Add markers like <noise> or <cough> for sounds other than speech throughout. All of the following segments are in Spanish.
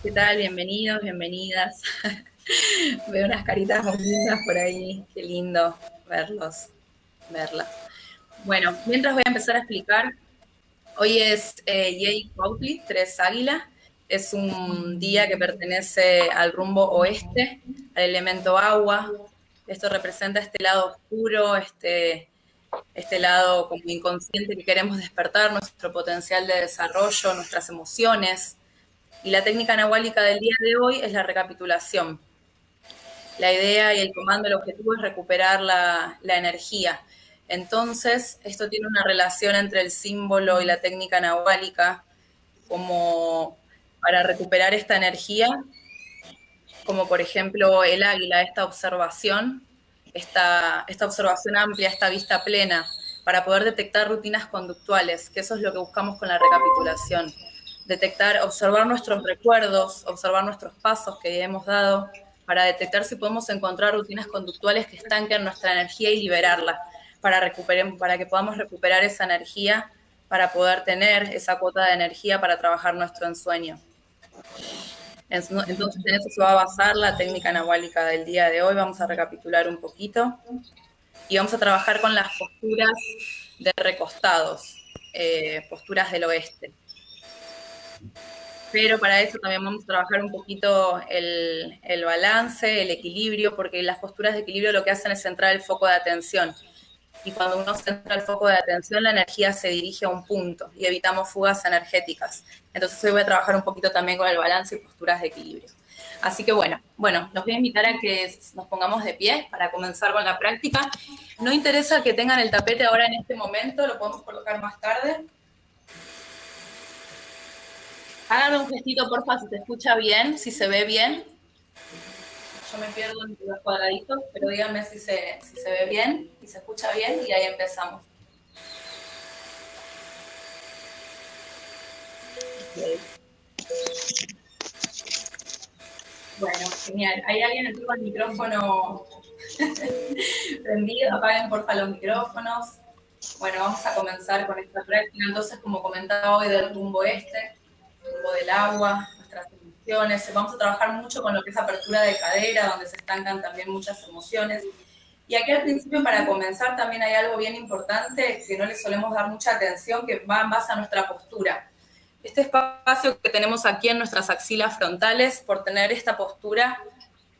¿Qué tal? Bienvenidos, bienvenidas. <laughs> Veo unas caritas muy lindas por ahí. Qué lindo verlos, verlas. Bueno, mientras voy a empezar a explicar, hoy es eh, Cuautli, Tres Águila. Es un día que pertenece al rumbo oeste, al elemento agua. Esto representa este lado oscuro, este, este lado como inconsciente que queremos despertar, nuestro potencial de desarrollo, nuestras emociones, y la técnica anahuálica del día de hoy es la recapitulación. La idea y el comando, el objetivo es recuperar la, energía. Entonces, esto tiene una relación entre el símbolo y la técnica anahuálica, como para recuperar esta energía, como por ejemplo el águila, esta observación, esta, esta observación amplia, esta vista plena, para poder detectar rutinas conductuales, que eso es lo que buscamos con la recapitulación detectar, observar nuestros recuerdos, observar nuestros pasos que hemos dado, para detectar si podemos encontrar rutinas conductuales que estanquen nuestra energía y liberarla, para, para que podamos recuperar esa energía, para poder tener esa cuota de energía para trabajar nuestro ensueño. Entonces, en eso se va a basar la técnica anahuálica del día de hoy. Vamos a recapitular un poquito y vamos a trabajar con las posturas de recostados, eh, posturas del oeste pero para eso también vamos a trabajar un poquito el, balance, el equilibrio, porque las posturas de equilibrio lo que hacen es centrar el foco de atención. Y cuando uno centra el foco de atención, la energía se dirige a un punto y evitamos fugas energéticas. Entonces hoy voy a trabajar un poquito también con el balance y posturas de equilibrio. Así que bueno, bueno, los voy a invitar a que nos pongamos de pie para comenzar con la práctica. No interesa que tengan el tapete ahora en este momento, lo podemos colocar más tarde. Háganme un gestito, porfa, si se escucha bien, si se ve bien. Yo me pierdo entre los cuadraditos, pero díganme si se, si se ve bien y se escucha bien y ahí empezamos. Bueno, genial. ¿Hay alguien que el micrófono <laughs> prendido? Apaguen porfa los micrófonos. Bueno, vamos a comenzar con esta práctica. Entonces, como comentaba hoy del rumbo este, del agua, nuestras emociones. Vamos a trabajar mucho con lo que es apertura de cadera, donde se estancan también muchas emociones. Y aquí al principio, para comenzar, también hay algo bien importante que no le solemos dar mucha atención, que va en base a nuestra postura. Este espacio que tenemos aquí en nuestras axilas frontales, por tener esta postura,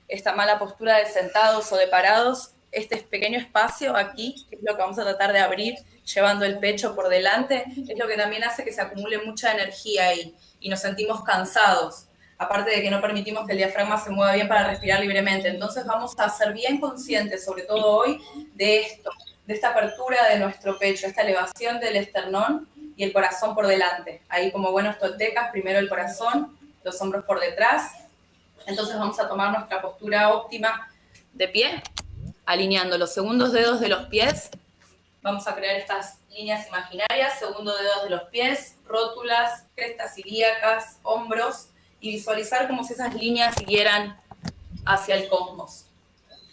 esta mala postura de sentados o de parados, este pequeño espacio aquí, que es lo que vamos a tratar de abrir, llevando el pecho por delante, es lo que también hace que se acumule mucha energía ahí y nos sentimos cansados, aparte de que no permitimos que el diafragma se mueva bien para respirar libremente. Entonces vamos a ser bien conscientes, sobre todo hoy, de esto, de esta apertura de nuestro pecho, esta elevación del esternón y el corazón por delante. Ahí como buenos toltecas, primero el corazón, los hombros por detrás. Entonces vamos a tomar nuestra postura óptima de pie, alineando los segundos dedos de los pies. Vamos a crear estas líneas imaginarias, segundo dedos de los pies, rótulas, crestas ilíacas, hombros, y visualizar como si esas líneas siguieran hacia el cosmos.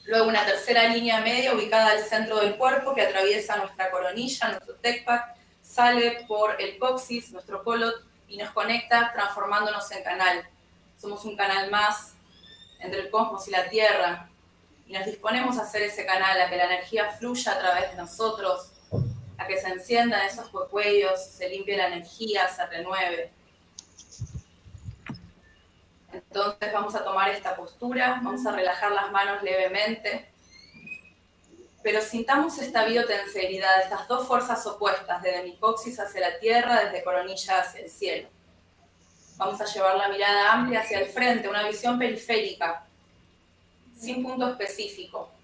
Luego una tercera línea media ubicada al centro del cuerpo que atraviesa nuestra coronilla, nuestro tecpac, sale por el coxis, nuestro colot, y nos conecta transformándonos en canal. Somos un canal más entre el cosmos y la Tierra, y nos disponemos a hacer ese canal, a que la energía fluya a través de nosotros, a que se enciendan esos cuellos, se limpie la energía, se renueve. Entonces vamos a tomar esta postura, vamos a relajar las manos levemente, pero sintamos esta biotenseridad, estas dos fuerzas opuestas, desde mi coxis hacia la tierra, desde coronilla hacia el cielo. Vamos a llevar la mirada amplia hacia el frente, una visión periférica, sin punto específico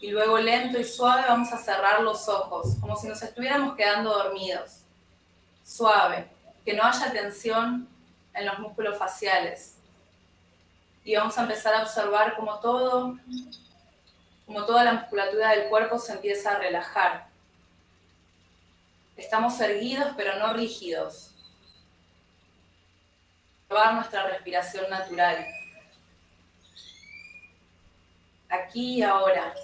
y luego lento y suave vamos a cerrar los ojos, como si nos estuviéramos quedando dormidos. Suave, que no haya tensión en los músculos faciales. Y vamos a empezar a observar como todo, toda la musculatura del cuerpo se empieza a relajar. Estamos erguidos pero no rígidos. Probar nuestra respiración natural. Aquí y ahora.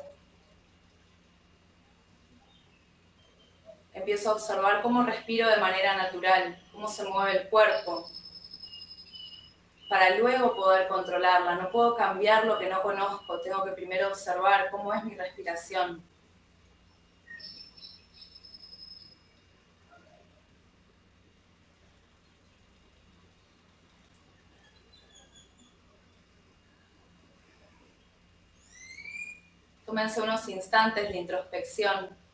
Empiezo a observar cómo respiro de manera natural, cómo se mueve el cuerpo. para luego poder controlarla. No puedo cambiar lo que no conozco, tengo que primero observar cómo es mi respiración. Tómense unos instantes de introspección.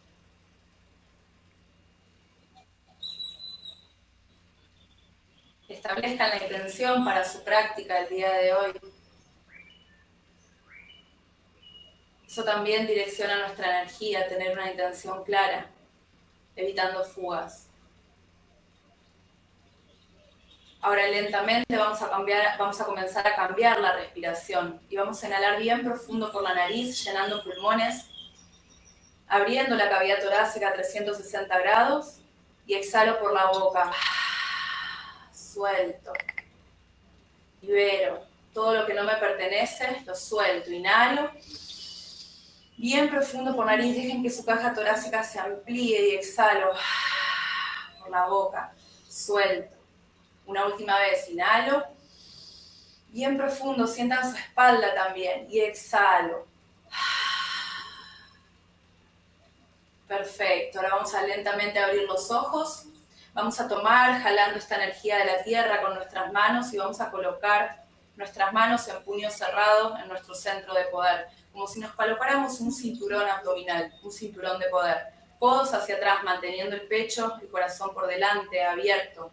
Establezcan la intención para su práctica el día de hoy. Eso también direcciona nuestra energía, tener una intención clara, evitando fugas. Ahora lentamente vamos a, cambiar, vamos a comenzar a cambiar la respiración y vamos a inhalar bien profundo por la nariz, llenando pulmones, abriendo la cavidad torácica a 360 grados y exhalo por la boca. Suelto. Libero. Todo lo que no me pertenece, lo suelto. Inhalo. Bien profundo por nariz, dejen que su caja torácica se amplíe y exhalo <sighs> por la boca. Suelto una última vez, inhalo. Bien profundo, sientan su espalda también. Y exhalo. <sighs> Perfecto, ahora vamos a lentamente abrir los ojos. Vamos a tomar, jalando esta energía de la tierra con nuestras manos y vamos a colocar nuestras manos en puño cerrado en nuestro centro de poder, como si nos colocáramos un cinturón abdominal, un cinturón de poder. Codos hacia atrás, manteniendo el pecho, el corazón por delante, abierto,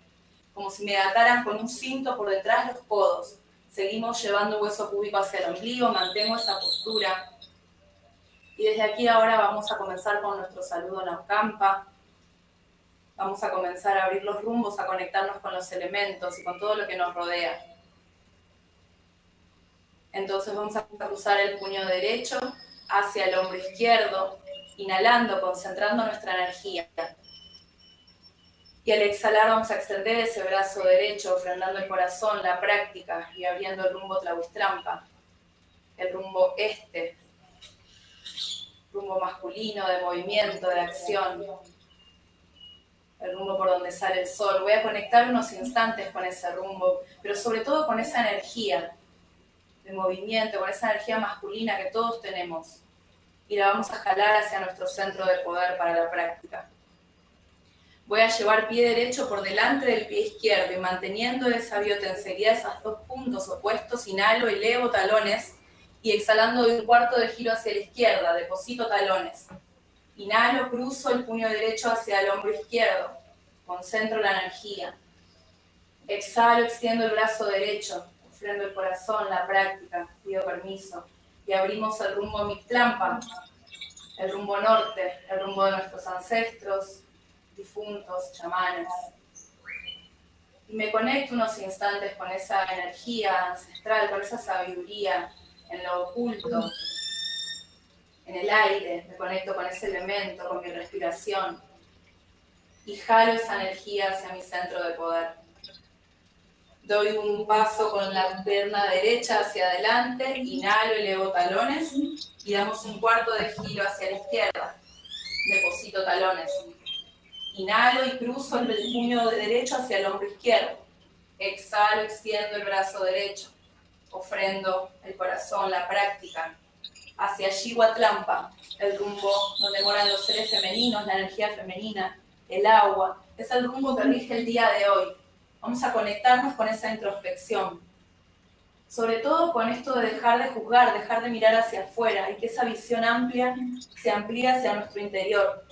como si me ataran con un cinto por detrás de los codos. Seguimos llevando hueso púbico hacia el ombligo, mantengo esa postura. Y desde aquí ahora vamos a comenzar con nuestro saludo Naucampa. Vamos a comenzar a abrir los rumbos, a conectarnos con los elementos y con todo lo que nos rodea. Entonces vamos a cruzar el puño derecho hacia el hombro izquierdo, inhalando, concentrando nuestra energía. Y al exhalar vamos a extender ese brazo derecho, frenando el corazón, la práctica y abriendo el rumbo Tlahuistrampa, el rumbo este, rumbo masculino de movimiento, de acción, el rumbo por donde sale el sol. Voy a conectar unos instantes con ese rumbo, pero sobre todo con esa energía de movimiento, con esa energía masculina que todos tenemos. Y la vamos a jalar hacia nuestro centro de poder para la práctica. Voy a llevar pie derecho por delante del pie izquierdo y manteniendo esa biotensería, esos dos puntos opuestos, inhalo, elevo talones y exhalando de un cuarto de giro hacia la izquierda, deposito talones. Inhalo, cruzo el puño derecho hacia el hombro izquierdo, concentro la energía. Exhalo, extiendo el brazo derecho, ofrendo el corazón, la práctica, pido permiso. Y abrimos el rumbo Mictlampa, el rumbo norte, el rumbo de nuestros ancestros, difuntos, chamanes. Y me conecto unos instantes con esa energía ancestral, con esa sabiduría en lo oculto, en el aire, me conecto con ese elemento, con mi respiración. Y jalo esa energía hacia mi centro de poder. Doy un paso con la pierna derecha hacia adelante, inhalo, elevo talones y damos un cuarto de giro hacia la izquierda. Deposito talones. Inhalo y cruzo el puño derecho hacia el hombro izquierdo. Exhalo, extiendo el brazo derecho. Ofrendo el corazón, la práctica. Hacia Shiwatlampa, el rumbo donde moran los seres femeninos, la energía femenina, el agua. Es el rumbo que rige el día de hoy. Vamos a conectarnos con esa introspección. Sobre todo con esto de dejar de juzgar, dejar de mirar hacia afuera y que esa visión amplia se amplíe hacia nuestro interior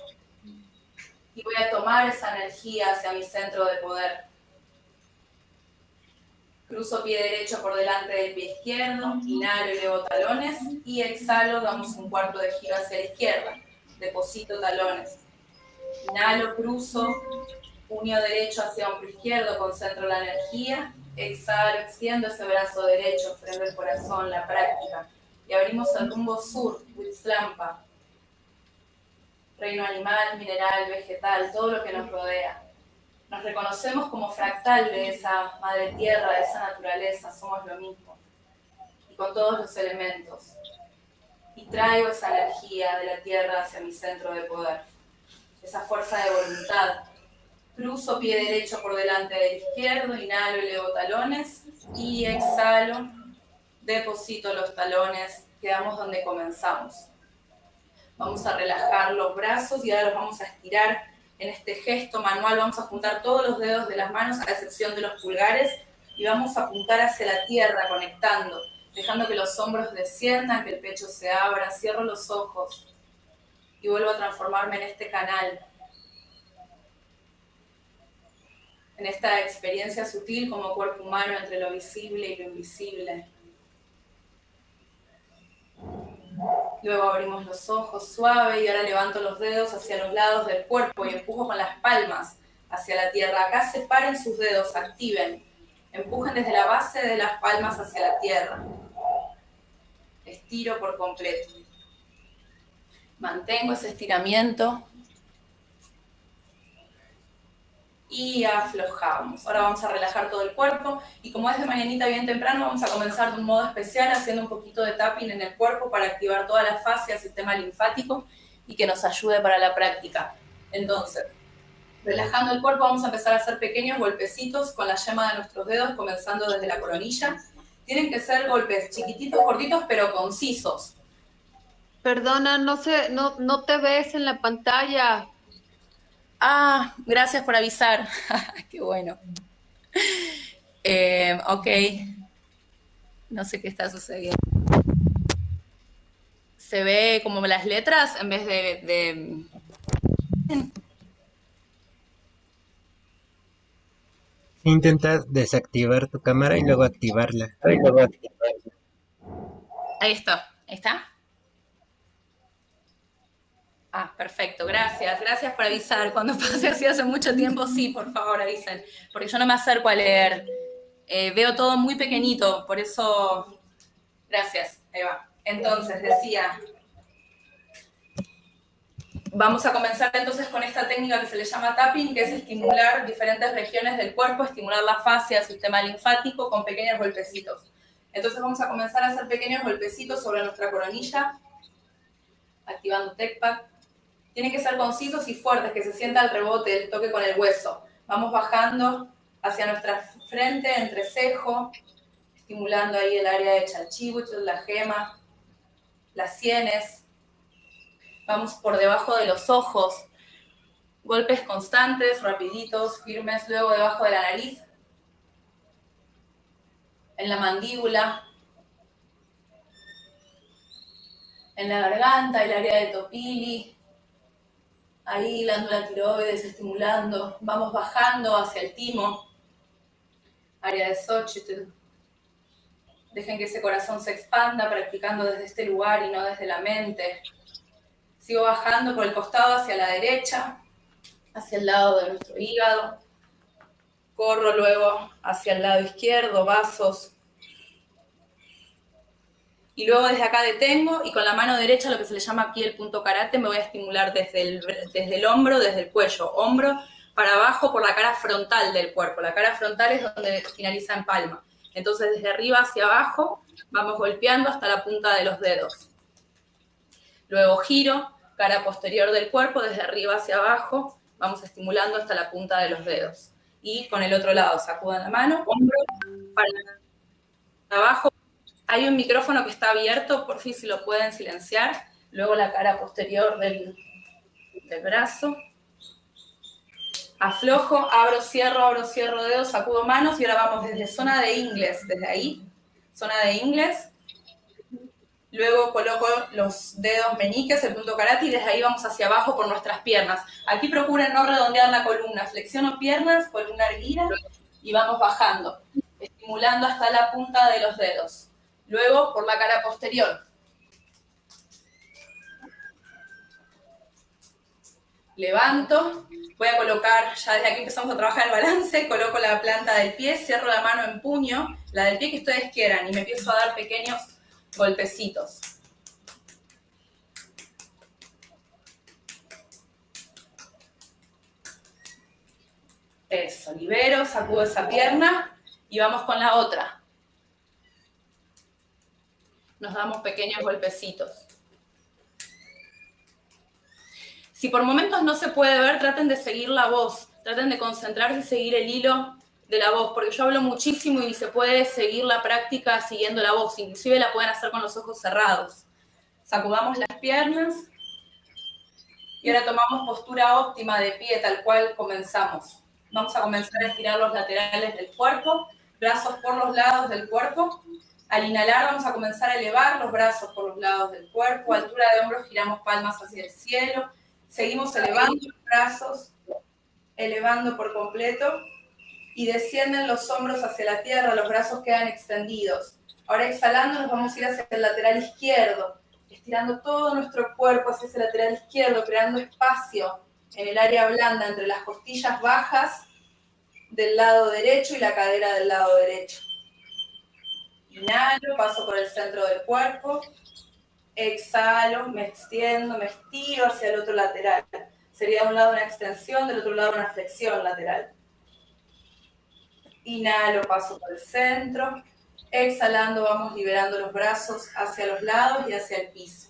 y voy a tomar esa energía hacia mi centro de poder. Cruzo pie derecho por delante del pie izquierdo, inhalo elevo talones y exhalo, damos un cuarto de giro hacia la izquierda, deposito talones. Inhalo, cruzo, puño derecho hacia hombro izquierdo, concentro la energía, exhalo, extiendo ese brazo derecho, freno el corazón, la práctica. Y abrimos el rumbo sur, Huitzlampa, reino animal, mineral, vegetal, todo lo que nos rodea. Nos reconocemos como fractal de esa madre tierra, de esa naturaleza, somos lo mismo. Y con todos los elementos. Y traigo esa energía de la tierra hacia mi centro de poder. Esa fuerza de voluntad, Cruzo pie derecho por delante del izquierdo, inhalo, elevo talones y exhalo, deposito los talones, quedamos donde comenzamos. Vamos a relajar los brazos y ahora los vamos a estirar en este gesto manual. Vamos a juntar todos los dedos de las manos a excepción de los pulgares y vamos a apuntar hacia la tierra conectando, dejando que los hombros desciendan, que el pecho se abra, cierro los ojos y vuelvo a transformarme en este canal en esta experiencia sutil como cuerpo humano entre lo visible y lo invisible. Luego abrimos los ojos suave y ahora levanto los dedos hacia los lados del cuerpo y empujo con las palmas hacia la tierra. Acá separen sus dedos, activen. Empujen desde la base de las palmas hacia la tierra. Estiro por completo. Mantengo ese estiramiento y aflojamos. Ahora vamos a relajar todo el cuerpo y como es de mañanita bien temprano, vamos a comenzar de un modo especial haciendo un poquito de tapping en el cuerpo para activar toda la fase del sistema linfático y que nos ayude para la práctica. Entonces, relajando el cuerpo vamos a empezar a hacer pequeños golpecitos con la yema de nuestros dedos, comenzando desde la coronilla. Tienen que ser golpes chiquititos, cortitos, pero concisos. Perdona, no, sé, no, no te ves en la pantalla. Ah, gracias por avisar. <laughs> Qué bueno. Eh, ok. No sé qué está sucediendo. Se ve como las letras en vez de... de... Intenta desactivar tu cámara y luego activarla. Ahí está. ¿Ahí está? Ah, perfecto, gracias. Gracias por avisar. Cuando pase así hace mucho tiempo, sí, por favor avisen. Porque yo no me acerco a leer. Eh, veo todo muy pequeñito, por eso... Gracias, Eva. Entonces, decía... Vamos a comenzar entonces con esta técnica que se le llama tapping, que es estimular diferentes regiones del cuerpo, estimular la fascia, el sistema linfático con pequeños golpecitos. Entonces vamos a comenzar a hacer pequeños golpecitos sobre nuestra coronilla, activando TechPad. Tienen que ser concisos y fuertes, que se sienta el rebote, el toque con el hueso. Vamos bajando hacia nuestra frente, entrecejo, estimulando ahí el área de chalchibuchos, la gema, las sienes. Vamos por debajo de los ojos. Golpes constantes, rapiditos, firmes, luego debajo de la nariz. En la mandíbula. En la garganta, el área de topili, ahí la tiroides estimulando, vamos bajando hacia el timo, área de Xochitl. Dejen que ese corazón se expanda practicando desde este lugar y no desde la mente. Sigo bajando por el costado hacia la derecha, hacia el lado de nuestro hígado. Corro luego hacia el lado izquierdo, vasos, y luego desde acá detengo y con la mano derecha, lo que se le llama aquí el punto karate, me voy a estimular desde el, desde el hombro, desde el cuello, hombro para abajo por la cara frontal del cuerpo. La cara frontal es donde finaliza en palma. Entonces desde arriba hacia abajo vamos golpeando hasta la punta de los dedos. Luego giro, cara posterior del cuerpo, desde arriba hacia abajo, vamos estimulando hasta la punta de los dedos. Y con el otro lado, sacudan la mano, hombro para abajo, hay un micrófono que está abierto, por fin si lo pueden silenciar. Luego la cara posterior del, brazo. Aflojo, abro, cierro, abro, cierro dedos, sacudo manos y ahora vamos desde zona de inglés, desde ahí, zona de inglés. Luego coloco los dedos meñiques, el punto karate, y desde ahí vamos hacia abajo por nuestras piernas. Aquí procuren no redondear la columna. Flexiono piernas, columna erguida, y vamos bajando, estimulando hasta la punta de los dedos. Luego por la cara posterior. Levanto, voy a colocar, ya desde aquí empezamos a trabajar el balance, coloco la planta del pie, cierro la mano en puño, la del pie que ustedes quieran, y me empiezo a dar pequeños golpecitos. Eso, libero, sacudo esa pierna y vamos con la otra nos damos pequeños golpecitos. Si por momentos no se puede ver, traten de seguir la voz. traten de concentrarse y seguir el hilo de la voz, porque yo hablo muchísimo y se puede seguir la práctica siguiendo la voz, inclusive la pueden hacer con los ojos cerrados. Sacudamos las piernas y ahora tomamos postura óptima de pie, tal cual comenzamos. Vamos a comenzar a estirar los laterales del cuerpo, brazos por los lados del cuerpo. Al inhalar vamos a comenzar a elevar los brazos por los lados del cuerpo, altura de hombros giramos palmas hacia el cielo, seguimos elevando los brazos, elevando por completo y descienden los hombros hacia la tierra, los brazos quedan extendidos. Ahora exhalando nos vamos a ir hacia el lateral izquierdo, estirando todo nuestro cuerpo hacia ese lateral izquierdo, creando espacio en el área blanda entre las costillas bajas del lado derecho y la cadera del lado derecho. Inhalo, paso por el centro del cuerpo. Exhalo, me extiendo, me estiro hacia el otro lateral. Sería de un lado una extensión, del otro lado una flexión lateral. Inhalo, paso por el centro. Exhalando, vamos liberando los brazos hacia los lados y hacia el piso.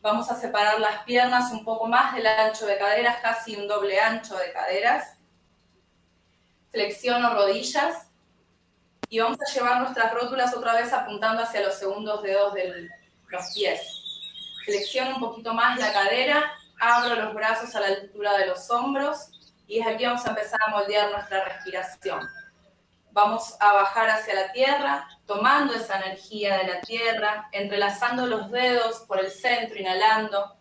Vamos a separar las piernas un poco más del ancho de caderas, casi un doble ancho de caderas. Flexiono rodillas. Y vamos a llevar nuestras rótulas otra vez apuntando hacia los segundos dedos de los pies. Flexiono un poquito más la cadera, abro los brazos a la altura de los hombros y es aquí vamos a empezar a moldear nuestra respiración. Vamos a bajar hacia la tierra, tomando esa energía de la tierra, entrelazando los dedos por el centro, inhalando.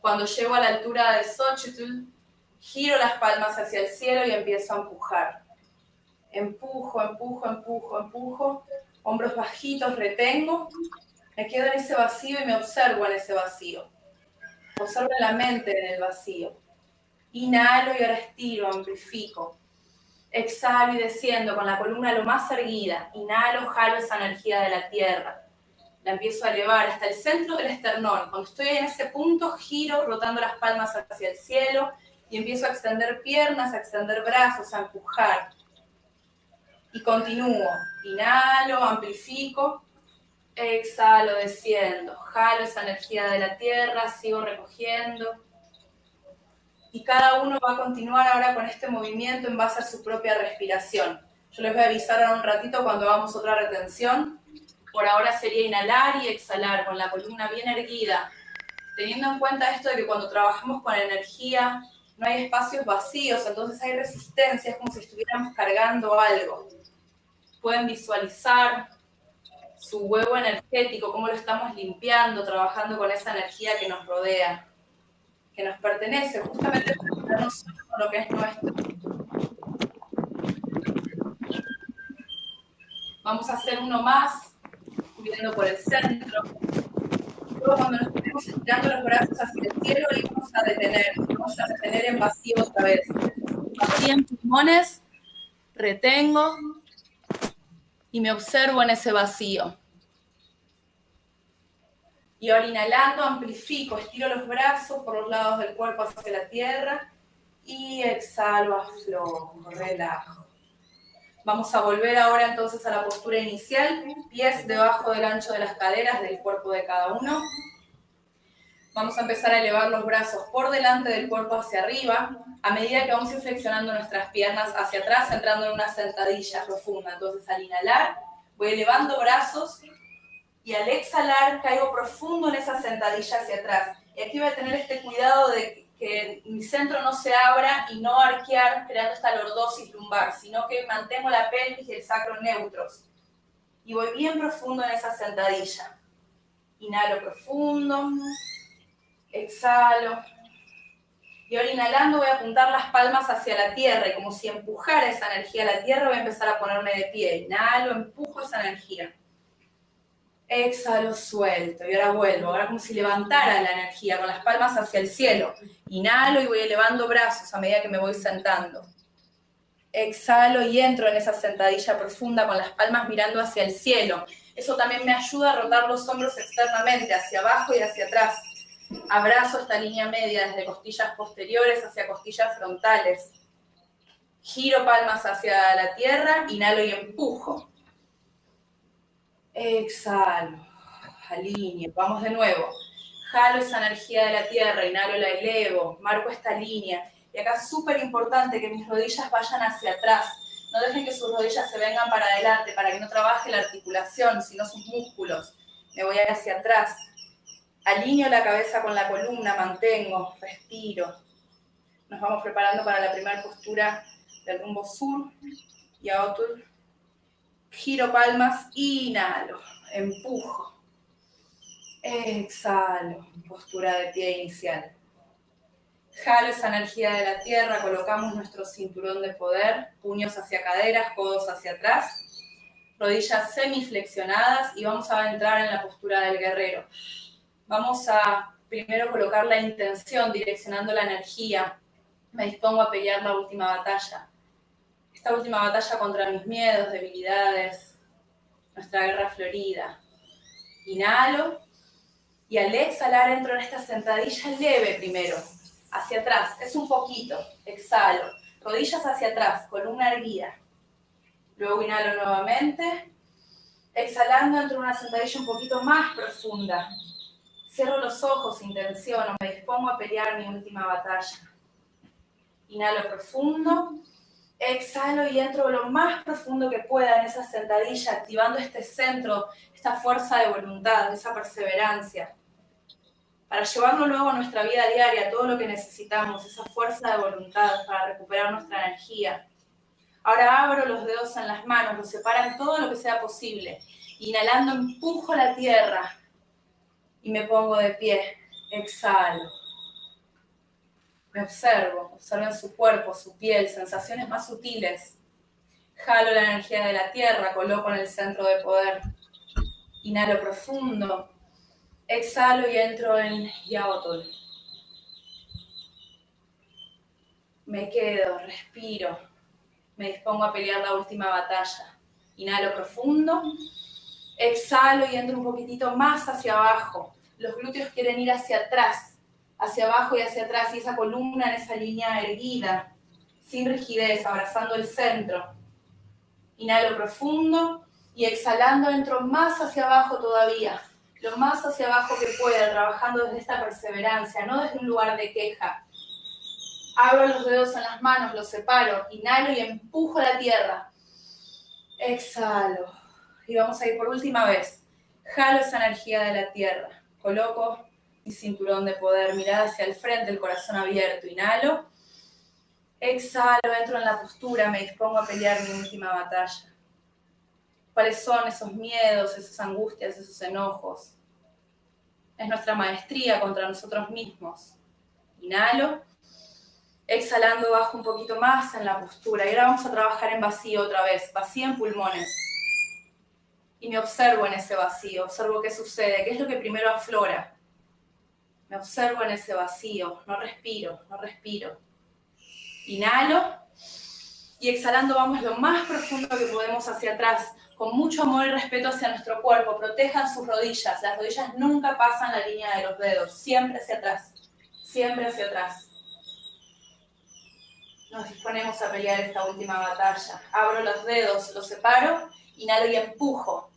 Cuando llego a la altura de Xochitl, giro las palmas hacia el cielo y empiezo a empujar. Empujo, empujo, empujo, empujo. Hombros bajitos, retengo. Me quedo en ese vacío y me observo en ese vacío. Observo la mente en el vacío. Inhalo y ahora estiro, amplifico. Exhalo y desciendo con la columna lo más erguida. Inhalo, jalo esa energía de la tierra. La empiezo a elevar hasta el centro del esternón. Cuando estoy en ese punto, giro rotando las palmas hacia el cielo y empiezo a extender piernas, a extender brazos, a empujar. Y continúo. Inhalo, amplifico. Exhalo, desciendo. Jalo esa energía de la tierra, sigo recogiendo y cada uno va a continuar ahora con este movimiento en base a su propia respiración. Yo les voy a avisar ahora un ratito cuando hagamos otra retención. Por ahora sería inhalar y exhalar con la columna bien erguida, teniendo en cuenta esto de que cuando trabajamos con energía no hay espacios vacíos, entonces hay resistencia, es como si estuviéramos cargando algo. Pueden visualizar su huevo energético, cómo lo estamos limpiando, trabajando con esa energía que nos rodea que nos pertenece, justamente nosotros lo que es nuestro. Vamos a hacer uno más, subiendo por el centro. Luego cuando nos estemos estirando los brazos hacia el cielo vamos a detener, vamos a detener en vacío otra vez. En pulmones, retengo y me observo en ese vacío. Y ahora inhalando, amplifico, estiro los brazos por los lados del cuerpo hacia la tierra y exhalo, aflojo, relajo. Vamos a volver ahora entonces a la postura inicial, pies debajo del ancho de las caderas del cuerpo de cada uno. Vamos a empezar a elevar los brazos por delante del cuerpo hacia arriba, a medida que vamos a ir nuestras piernas hacia atrás, entrando en una sentadilla profunda. Entonces al inhalar, voy elevando brazos y al exhalar caigo profundo en esa sentadilla hacia atrás. Y aquí voy a tener este cuidado de que mi centro no se abra y no arquear creando esta lordosis lumbar, sino que mantengo la pelvis y el sacro neutros. Y voy bien profundo en esa sentadilla. Inhalo profundo, exhalo. Y ahora inhalando voy a apuntar las palmas hacia la tierra y como si empujara esa energía a la tierra voy a empezar a ponerme de pie. Inhalo, empujo esa energía. Exhalo, suelto. Y ahora vuelvo. Ahora como si levantara la energía con las palmas hacia el cielo. Inhalo y voy elevando brazos a medida que me voy sentando. Exhalo y entro en esa sentadilla profunda con las palmas mirando hacia el cielo. Eso también me ayuda a rotar los hombros externamente, hacia abajo y hacia atrás. Abrazo esta línea media desde costillas posteriores hacia costillas frontales. Giro palmas hacia la tierra, inhalo y empujo. Exhalo, alineo, vamos de nuevo. Jalo esa energía de la tierra, inhalo, la elevo, marco esta línea Y acá es súper importante que mis rodillas vayan hacia atrás. No dejen que sus rodillas se vengan para adelante, para que no trabaje la articulación, sino sus músculos. Me voy hacia atrás. Alineo la cabeza con la columna, mantengo, respiro. Nos vamos preparando para la primera postura del rumbo sur. Y a otro. Giro palmas, inhalo, empujo. Exhalo, postura de pie inicial. Jalo esa energía de la tierra, colocamos nuestro cinturón de poder, puños hacia caderas, codos hacia atrás, rodillas semiflexionadas y vamos a entrar en la postura del guerrero. Vamos a primero colocar la intención, direccionando la energía. Me dispongo a pelear la última batalla. Esta última batalla contra mis miedos, debilidades, nuestra guerra florida. Inhalo y al exhalar entro en esta sentadilla leve primero hacia atrás, es un poquito, exhalo, rodillas hacia atrás, columna erguida. Luego inhalo nuevamente, exhalando entro en una sentadilla un poquito más profunda. Cierro los ojos, intenciono, me dispongo a pelear mi última batalla. Inhalo profundo, exhalo y entro lo más profundo que pueda en esa sentadilla, activando este centro, esta fuerza de voluntad, esa perseverancia para llevarlo luego a nuestra vida diaria, todo lo que necesitamos, esa fuerza de voluntad para recuperar nuestra energía. Ahora abro los dedos en las manos, los separan todo lo que sea posible. Inhalando, empujo la tierra y me pongo de pie. Exhalo. Me observo, observen su cuerpo, su piel, sensaciones más sutiles. Jalo la energía de la tierra, coloco en el centro de poder. Inhalo profundo, Exhalo y entro en Yaotol. Me quedo, respiro. Me dispongo a pelear la última batalla. Inhalo profundo. Exhalo y entro un poquitito más hacia abajo. Los glúteos quieren ir hacia atrás, hacia abajo y hacia atrás. Y esa columna en esa línea erguida, sin rigidez, abrazando el centro. Inhalo profundo y exhalando entro más hacia abajo todavía lo más hacia abajo que pueda, trabajando desde esta perseverancia, no desde un lugar de queja. Abro los dedos en las manos, los separo, inhalo y empujo la tierra. Exhalo. Y vamos a ir por última vez. Jalo esa energía de la tierra. Coloco cinturón de poder, mirada hacia el frente, el corazón abierto. Inhalo. Exhalo, entro en la postura, me dispongo a pelear mi última batalla cuáles son esos miedos, esas angustias, esos enojos. Es nuestra maestría contra nosotros mismos. Inhalo. Exhalando, bajo un poquito más en la postura. Y ahora vamos a trabajar en vacío otra vez, vacío en pulmones. Y me observo en ese vacío, observo qué sucede, qué es lo que primero aflora. Me observo en ese vacío, no respiro, no respiro. Inhalo y exhalando vamos lo más profundo que podemos hacia atrás, con mucho amor y respeto hacia nuestro cuerpo. Protejan sus rodillas. Las rodillas nunca pasan la línea de los dedos. Siempre hacia atrás. Siempre hacia atrás. Nos disponemos a pelear esta última batalla. Abro los dedos, los separo, inhalo y empujo.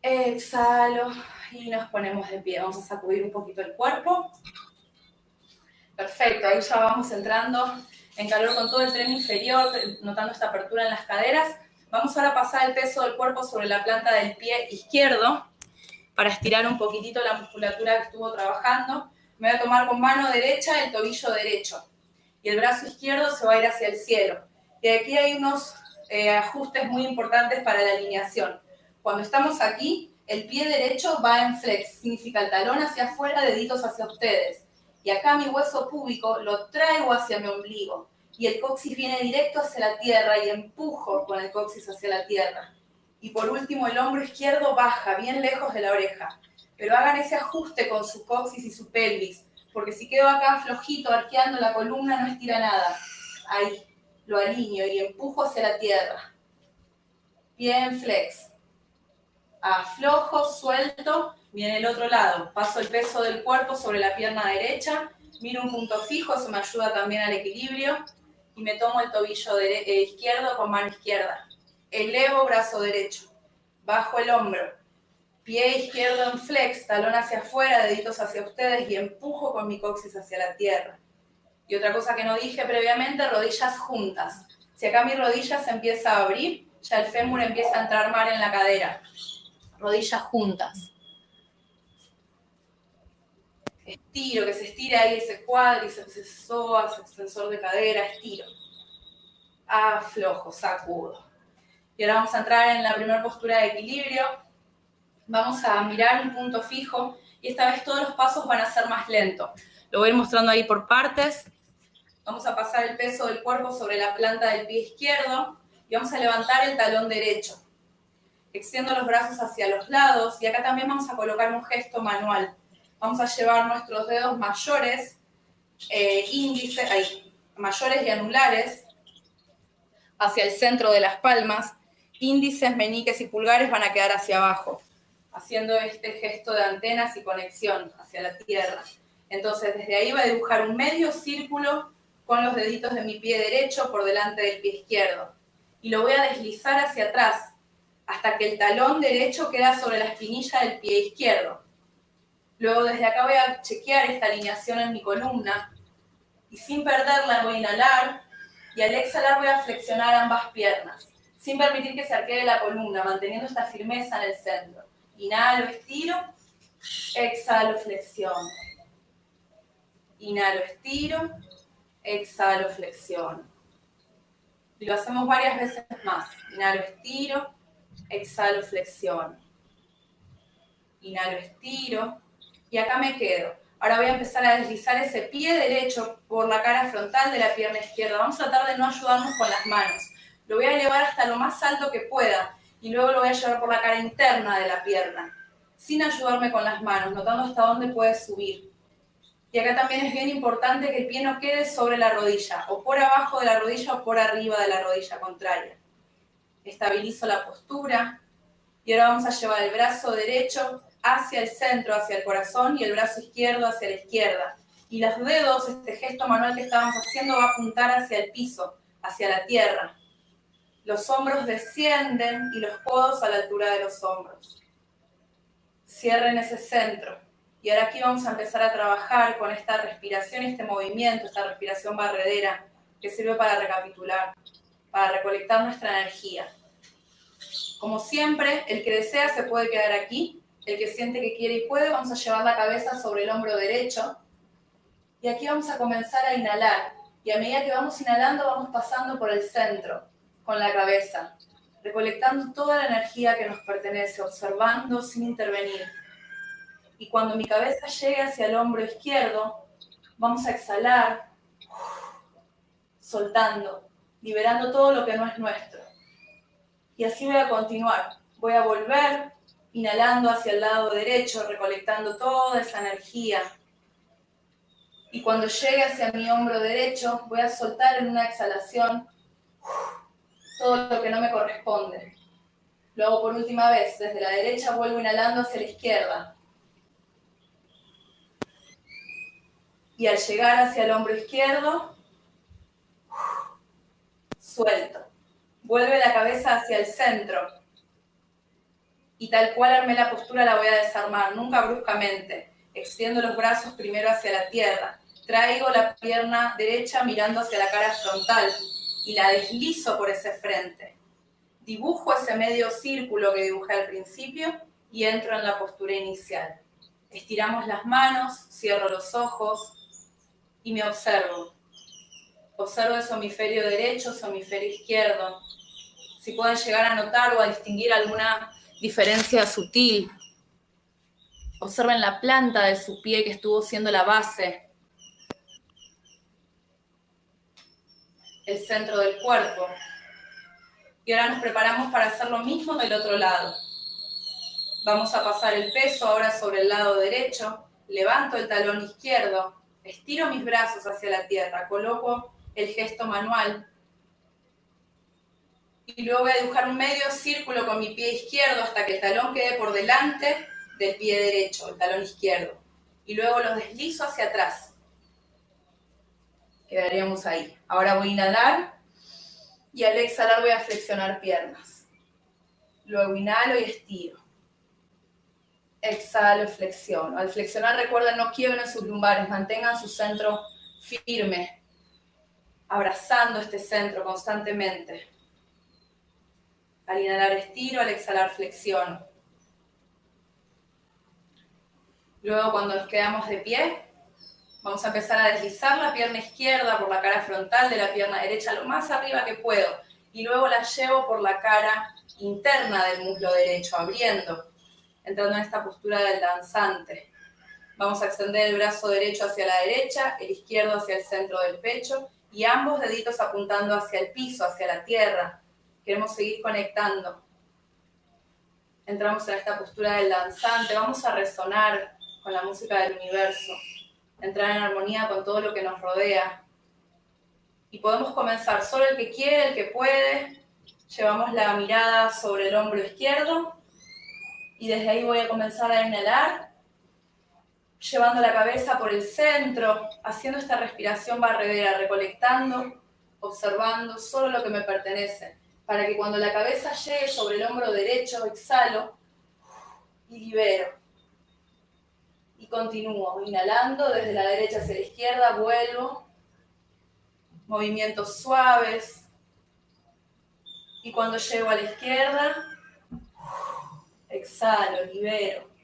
Exhalo y nos ponemos de pie. Vamos a sacudir un poquito el cuerpo. Perfecto, ahí ya vamos entrando en calor con todo el tren inferior, notando esta apertura en las caderas. Vamos ahora a pasar el peso del cuerpo sobre la planta del pie izquierdo para estirar un poquitito la musculatura que estuvo trabajando. Me voy a tomar con mano derecha el tobillo derecho y el brazo izquierdo se va a ir hacia el cielo. Y aquí hay unos eh, ajustes muy importantes para la alineación. Cuando estamos aquí, el pie derecho va en flex, significa el talón hacia afuera, deditos hacia ustedes. Y acá mi hueso púbico lo traigo hacia mi ombligo y el coxis viene directo hacia la tierra y empujo con el coxis hacia la tierra. Y por último, el hombro izquierdo baja bien lejos de la oreja. Pero hagan ese ajuste con su coxis y su pelvis, porque si quedo acá flojito, arqueando la columna, no estira nada. Ahí, lo alineo y empujo hacia la tierra. Bien flex. Aflojo, suelto, viene el otro lado. Paso el peso del cuerpo sobre la pierna derecha, miro un punto fijo, eso me ayuda también al equilibrio y me tomo el tobillo eh, izquierdo con mano izquierda. Elevo brazo derecho, bajo el hombro, pie izquierdo en flex, talón hacia afuera, deditos hacia ustedes y empujo con mi coxis hacia la tierra. Y otra cosa que no dije previamente, rodillas juntas. Si acá mi rodilla se empieza a abrir, ya el fémur empieza a entrar mal en la cadera. Rodillas juntas. Estiro, que se estira ahí ese cuádriceps, ese psoas, extensor de cadera, estiro. Aflojo, sacudo. Y ahora vamos a entrar en la primera postura de equilibrio. Vamos a mirar un punto fijo y esta vez todos los pasos van a ser más lentos. Lo voy a ir mostrando ahí por partes. Vamos a pasar el peso del cuerpo sobre la planta del pie izquierdo y vamos a levantar el talón derecho. Extiendo los brazos hacia los lados y acá también vamos a colocar un gesto manual. Vamos a llevar nuestros dedos mayores, eh, índice, ahí, mayores y anulares hacia el centro de las palmas. Índices, meñiques y pulgares van a quedar hacia abajo, haciendo este gesto de antenas y conexión hacia la tierra. Entonces, desde ahí va a dibujar un medio círculo con los deditos de mi pie derecho por delante del pie izquierdo. Y lo voy a deslizar hacia atrás hasta que el talón derecho queda sobre la espinilla del pie izquierdo. Luego desde acá voy a chequear esta alineación en mi columna y sin perderla voy a inhalar y al exhalar voy a flexionar ambas piernas sin permitir que se arquee la columna, manteniendo esta firmeza en el centro. Inhalo, estiro, exhalo, flexiono. Inhalo, estiro, exhalo, flexiono. Y lo hacemos varias veces más. Inhalo, estiro, exhalo, flexiono. Inhalo, estiro. Y acá me quedo. Ahora voy a empezar a deslizar ese pie derecho por la cara frontal de la pierna izquierda. Vamos a tratar de no ayudarnos con las manos. Lo voy a elevar hasta lo más alto que pueda y luego lo voy a llevar por la cara interna de la pierna, sin ayudarme con las manos, notando hasta dónde puede subir. Y acá también es bien importante que el pie no quede sobre la rodilla, o por abajo de la rodilla o por arriba de la rodilla contraria. Estabilizo la postura y ahora vamos a llevar el brazo derecho hacia el centro, hacia el corazón, y el brazo izquierdo hacia la izquierda. Y los dedos, este gesto manual que estábamos haciendo, va a apuntar hacia el piso, hacia la tierra. Los hombros descienden y los codos a la altura de los hombros. Cierren ese centro. Y ahora aquí vamos a empezar a trabajar con esta respiración, este movimiento, esta respiración barredera que sirve para recapitular, para recolectar nuestra energía. Como siempre, el que desea se puede quedar aquí, el que siente que quiere y puede, vamos a llevar la cabeza sobre el hombro derecho. Y aquí vamos a comenzar a inhalar. Y a medida que vamos inhalando, vamos pasando por el centro, con la cabeza, recolectando toda la energía que nos pertenece, observando sin intervenir y cuando mi cabeza llegue hacia el hombro izquierdo, vamos a exhalar, soltando, liberando todo lo que no es nuestro. Y así voy a continuar. Voy a volver inhalando hacia el lado derecho, recolectando toda esa energía. Y cuando llegue hacia mi hombro derecho, voy a soltar en una exhalación todo lo que no me corresponde. Luego por última vez, desde la derecha vuelvo inhalando hacia la izquierda. Y al llegar hacia el hombro izquierdo, suelto. Vuelve la cabeza hacia el centro. Y tal cual armé la postura la voy a desarmar, nunca bruscamente. Extiendo los brazos primero hacia la tierra. Traigo la pierna derecha mirando hacia la cara frontal y la deslizo por ese frente. Dibujo ese medio círculo que dibujé al principio y entro en la postura inicial. Estiramos las manos, cierro los ojos, y me observo. Observo el hemisferio derecho, su hemisferio izquierdo. Si pueden llegar a notar o a distinguir alguna diferencia sutil. Observen la planta de su pie que estuvo siendo la base. El centro del cuerpo. Y ahora nos preparamos para hacer lo mismo del otro lado. Vamos a pasar el peso ahora sobre el lado derecho. Levanto el talón izquierdo Estiro mis brazos hacia la tierra, coloco el gesto manual y luego voy a dibujar un medio círculo con mi pie izquierdo hasta que el talón quede por delante del pie derecho, el talón izquierdo. Y luego lo deslizo hacia atrás. Quedaríamos ahí. Ahora voy a inhalar y al exhalar voy a flexionar piernas. Luego inhalo y estiro exhalo, flexiono. Al flexionar, recuerden, no quiebren sus lumbares, mantengan su centro firme, abrazando este centro constantemente. Al inhalar estiro, al exhalar flexiono. Luego cuando nos quedamos de pie, vamos a empezar a deslizar la pierna izquierda por la cara frontal de la pierna derecha lo más arriba que puedo. Y luego la llevo por la cara interna del muslo derecho, abriendo, entrando en esta postura del danzante. Vamos a extender el brazo derecho hacia la derecha, el izquierdo hacia el centro del pecho y ambos deditos apuntando hacia el piso, hacia la tierra. Queremos seguir conectando. Entramos en esta postura del danzante. Vamos a resonar con la música del universo, entrar en armonía con todo lo que nos rodea. Y podemos comenzar solo el que quiere, el que puede. Llevamos la mirada sobre el hombro izquierdo y desde ahí voy a comenzar a inhalar, llevando la cabeza por el centro, haciendo esta respiración barredera, recolectando, observando solo lo que me pertenece, para que cuando la cabeza llegue sobre el hombro derecho, exhalo y libero y continúo inhalando desde la derecha hacia la izquierda, vuelvo, movimientos suaves y cuando llego a la izquierda, exhalo, libero.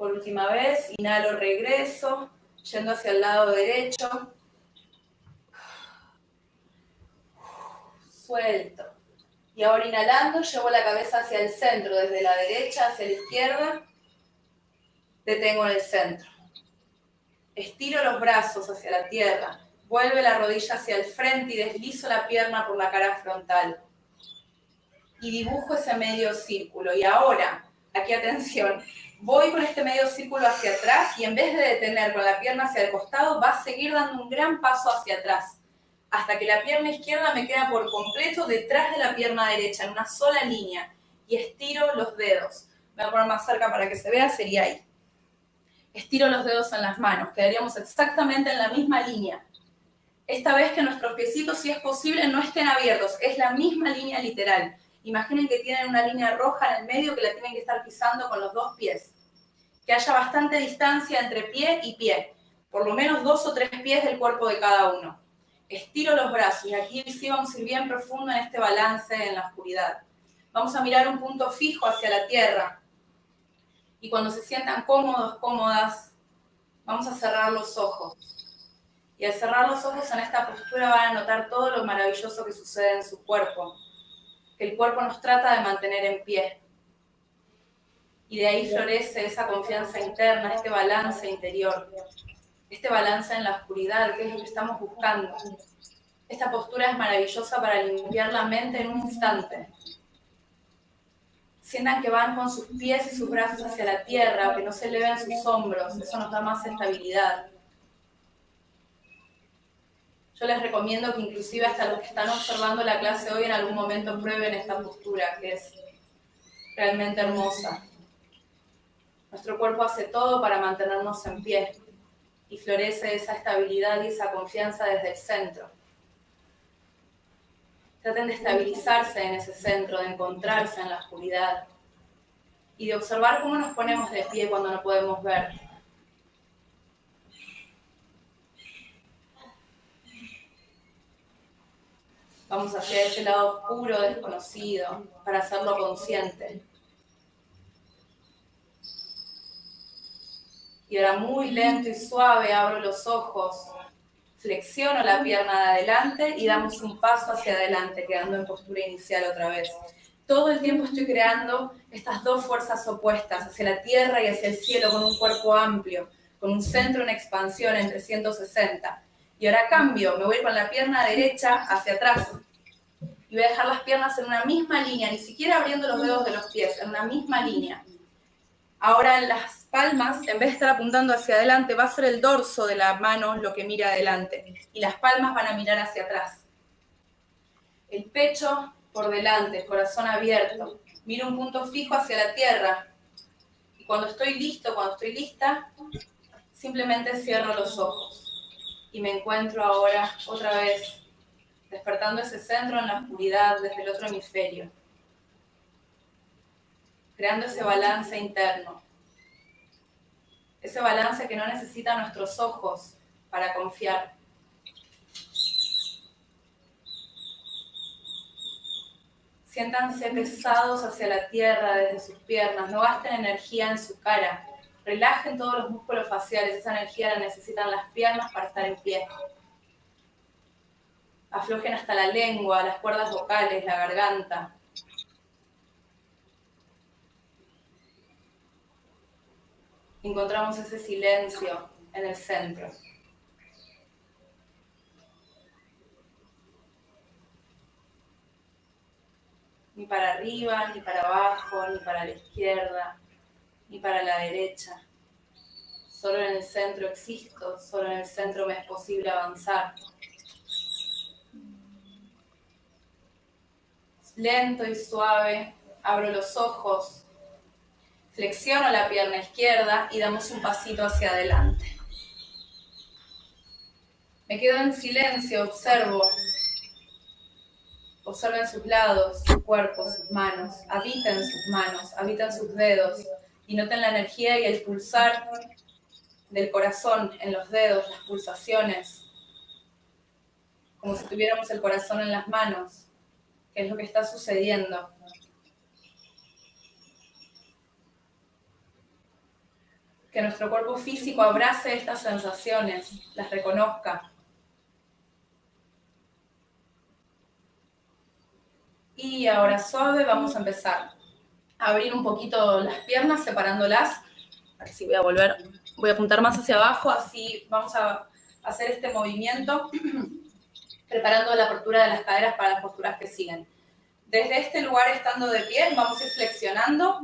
Por última vez, inhalo, regreso, yendo hacia el lado derecho. Suelto. Y ahora inhalando, llevo la cabeza hacia el centro, desde la derecha hacia la izquierda detengo en el centro. Estiro los brazos hacia la tierra, vuelve la rodilla hacia el frente y deslizo la pierna por la cara frontal. Y dibujo ese medio círculo. Y ahora, aquí atención, voy con este medio círculo hacia atrás y en vez de detener con la pierna hacia el costado, va a seguir dando un gran paso hacia atrás, hasta que la pierna izquierda me queda por completo detrás de la pierna derecha, en una sola línea. Y estiro los dedos. Me voy a poner más cerca para que se vea, sería ahí estiro los dedos en las manos, quedaríamos exactamente en la misma línea. Esta vez que nuestros piecitos, si es posible, no estén abiertos, es la misma línea literal. Imaginen que tienen una línea roja en el medio que la tienen que estar pisando con los dos pies. Que haya bastante distancia entre pie y pie, por lo menos dos o tres pies del cuerpo de cada uno. Estiro los brazos y aquí sí vamos a ir bien profundo en este balance en la oscuridad. Vamos a mirar un punto fijo hacia la tierra, y cuando se sientan cómodos, cómodas, vamos a cerrar los ojos. Y al cerrar los ojos en esta postura van a notar todo lo maravilloso que sucede en su cuerpo, que el cuerpo nos trata de mantener en pie. Y de ahí florece esa confianza interna, este balance interior, este balance en la oscuridad, que es lo que estamos buscando. Esta postura es maravillosa para limpiar la mente en un instante, sientan que van con sus pies y sus brazos hacia la tierra, que no se eleven sus hombros, eso nos da más estabilidad. Yo les recomiendo que inclusive hasta los que están observando la clase hoy en algún momento prueben esta postura, que es realmente hermosa. Nuestro cuerpo hace todo para mantenernos en pie y florece esa estabilidad y esa confianza desde el centro. Traten de estabilizarse en ese centro, de encontrarse en la oscuridad y de observar cómo nos ponemos de pie cuando no podemos ver. Vamos hacia ese lado oscuro, desconocido, para hacerlo consciente. Y ahora muy lento y suave abro los ojos flexiono la pierna de adelante y damos un paso hacia adelante, quedando en postura inicial otra vez. Todo el tiempo estoy creando estas dos fuerzas opuestas, hacia la tierra y hacia el cielo, con un cuerpo amplio, con un centro en expansión en 360. Y ahora cambio, me voy con la pierna derecha hacia atrás. Y voy a dejar las piernas en una misma línea, ni siquiera abriendo los dedos de los pies, en una misma línea. Ahora las palmas, en vez de estar apuntando hacia adelante, va a ser el dorso de la mano lo que mira adelante y las palmas van a mirar hacia atrás. El pecho por delante, corazón abierto. Miro un punto fijo hacia la tierra. Y cuando estoy listo, cuando estoy lista, simplemente cierro los ojos. Y me encuentro ahora otra vez despertando ese centro en la oscuridad desde el otro hemisferio. Creando ese balance interno ese balance que no necesitan nuestros ojos para confiar. Siéntanse pesados hacia la tierra desde sus piernas, no gasten energía en su cara. Relajen todos los músculos faciales, esa energía la necesitan las piernas para estar en pie. Aflojen hasta la lengua, las cuerdas vocales, la garganta. Encontramos ese silencio en el centro. Ni para arriba, ni para abajo, ni para la izquierda, ni para la derecha. Solo en el centro existo, solo en el centro me es posible avanzar. Lento y suave, abro los ojos, flexiono la pierna izquierda y damos un pasito hacia adelante. Me quedo en silencio, observo. Observen sus lados, su cuerpo, sus manos. Habiten sus manos, habitan sus dedos. Y noten la energía y el pulsar del corazón en los dedos, las pulsaciones. Como si tuviéramos el corazón en las manos qué es lo que está sucediendo. Que nuestro cuerpo físico abrace estas sensaciones, las reconozca. Y ahora suave vamos a empezar abrir un poquito las piernas, separándolas. Así voy a volver, voy a apuntar más hacia abajo, así vamos a hacer este movimiento <clears throat> preparando la apertura de las caderas para las posturas que siguen. Desde este lugar, estando de pie, vamos a ir flexionando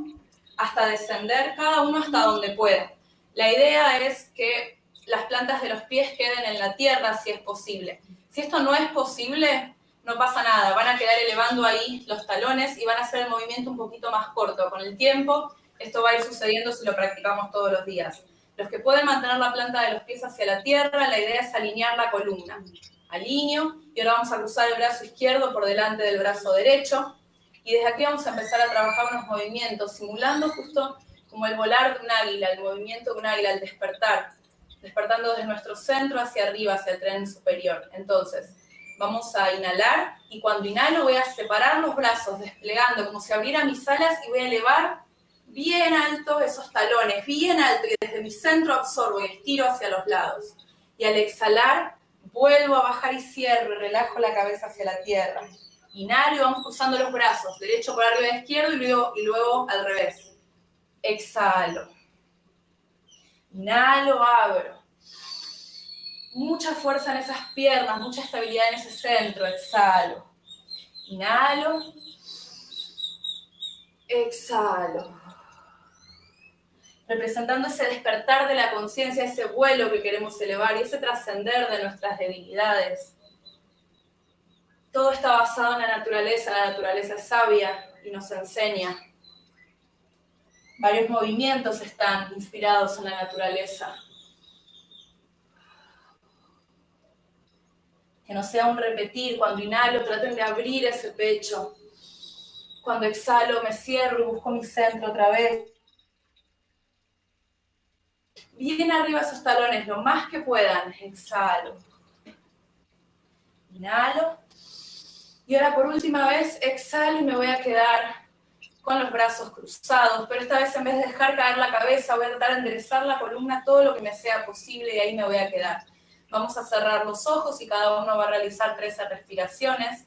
hasta descender, cada uno hasta donde pueda. La idea es que las plantas de los pies queden en la tierra si es posible. Si esto no es posible, no pasa nada, van a quedar elevando ahí los talones y van a hacer el movimiento un poquito más corto. Con el tiempo, esto va a ir sucediendo si lo practicamos todos los días. Los que pueden mantener la planta de los pies hacia la tierra, la idea es alinear la columna alineo y ahora vamos a cruzar el brazo izquierdo por delante del brazo derecho y desde aquí vamos a empezar a trabajar unos movimientos simulando justo como el volar de un águila, el movimiento de un águila, el despertar, despertando desde nuestro centro hacia arriba, hacia el tren superior. Entonces, vamos a inhalar y cuando inhalo voy a separar los brazos, desplegando como si abriera mis alas y voy a elevar bien alto esos talones, bien alto y desde mi centro absorbo y estiro hacia los lados. Y al exhalar, Vuelvo a bajar y cierro, relajo la cabeza hacia la tierra. Inhalo y vamos cruzando los brazos, derecho por arriba de izquierdo y luego, y luego al revés. Exhalo. Inhalo, abro. Mucha fuerza en esas piernas, mucha estabilidad en ese centro. Exhalo. Inhalo. Exhalo representando ese despertar de la conciencia, ese vuelo que queremos elevar y ese trascender de nuestras debilidades. Todo está basado en la naturaleza, la naturaleza es sabia y nos enseña. Varios movimientos están inspirados en la naturaleza. Que no sea un repetir, cuando inhalo traten de abrir ese pecho. Cuando exhalo me cierro y busco mi centro otra vez bien arriba esos talones, lo más que puedan. Exhalo. Inhalo. Y ahora por última vez exhalo y me voy a quedar con los brazos cruzados, pero esta vez en vez de dejar caer la cabeza, voy a tratar de enderezar la columna todo lo que me sea posible y ahí me voy a quedar. Vamos a cerrar los ojos y cada uno va a realizar 13 respiraciones.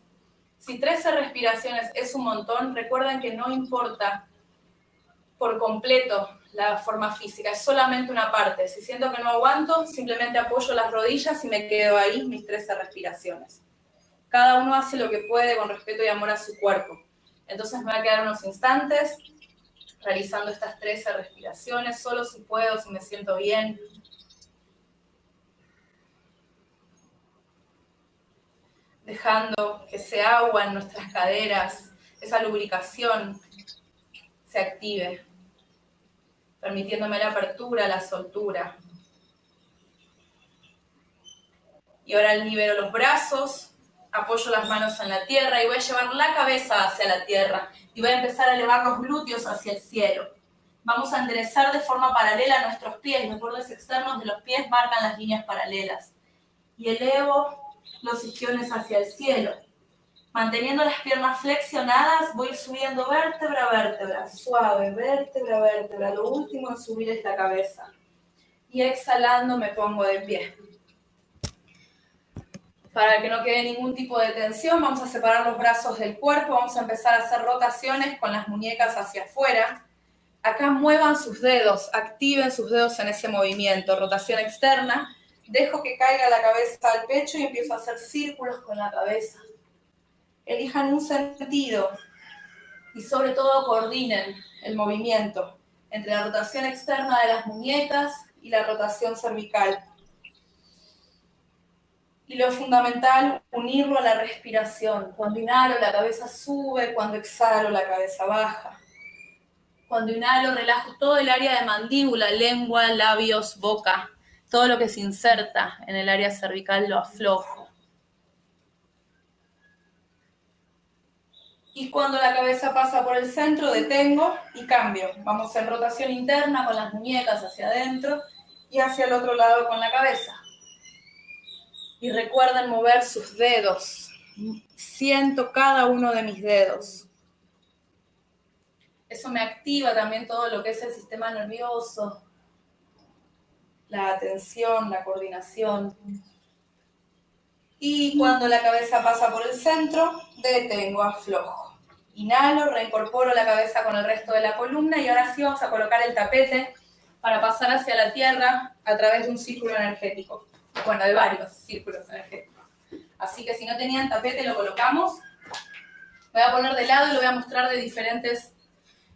Si 13 respiraciones es un montón, recuerden que no importa por completo la forma física, es solamente una parte. Si siento que no aguanto, simplemente apoyo las rodillas y me quedo ahí mis 13 respiraciones. Cada uno hace lo que puede con respeto y amor a su cuerpo. Entonces me voy a quedar unos instantes realizando estas 13 respiraciones, solo si puedo, si me siento bien. Dejando que ese agua en nuestras caderas, esa lubricación, se active permitiéndome la apertura, la soltura. Y ahora libero los brazos, apoyo las manos en la tierra y voy a llevar la cabeza hacia la tierra. Y voy a empezar a elevar los glúteos hacia el cielo. Vamos a enderezar de forma paralela nuestros pies. Los bordes externos de los pies marcan las líneas paralelas. Y elevo los isquiones hacia el cielo. Manteniendo las piernas flexionadas, voy subiendo vértebra a vértebra, suave, vértebra a vértebra. Lo último es subir esta cabeza. Y exhalando me pongo de pie. Para que no quede ningún tipo de tensión, vamos a separar los brazos del cuerpo, vamos a empezar a hacer rotaciones con las muñecas hacia afuera. Acá muevan sus dedos, activen sus dedos en ese movimiento, rotación externa. Dejo que caiga la cabeza al pecho y empiezo a hacer círculos con la cabeza elijan un sentido y sobre todo coordinen el movimiento entre la rotación externa de las muñecas y la rotación cervical. Y lo fundamental, unirlo a la respiración. Cuando inhalo, la cabeza sube, cuando exhalo, la cabeza baja. Cuando inhalo, relajo todo el área de mandíbula, lengua, labios, boca. Todo lo que se inserta en el área cervical lo aflojo. Y cuando la cabeza pasa por el centro, detengo y cambio. Vamos en rotación interna con las muñecas hacia adentro y hacia el otro lado con la cabeza. Y recuerden mover sus dedos. Siento cada uno de mis dedos. Eso me activa también todo lo que es el sistema nervioso, la atención, la coordinación. Y cuando la cabeza pasa por el centro, detengo, aflojo. Inhalo, reincorporo la cabeza con el resto de la columna y ahora sí vamos a colocar el tapete para pasar hacia la tierra a través de un círculo energético. Bueno, de varios círculos energéticos. Así que si no tenían tapete, lo colocamos. Voy a poner de lado y lo voy a mostrar de diferentes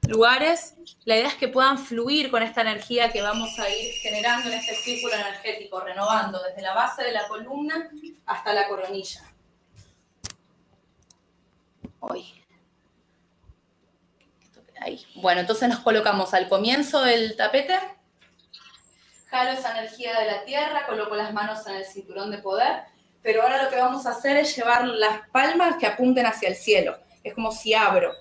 lugares. La idea es que puedan fluir con esta energía que vamos a ir generando en este círculo energético, renovando desde la base de la columna hasta la coronilla. Hoy. Bueno, entonces nos colocamos al comienzo del tapete. Jalo esa energía de la tierra, coloco las manos en el cinturón de poder, pero ahora lo que vamos a hacer es llevar las palmas que apunten hacia el cielo. Es como si abro.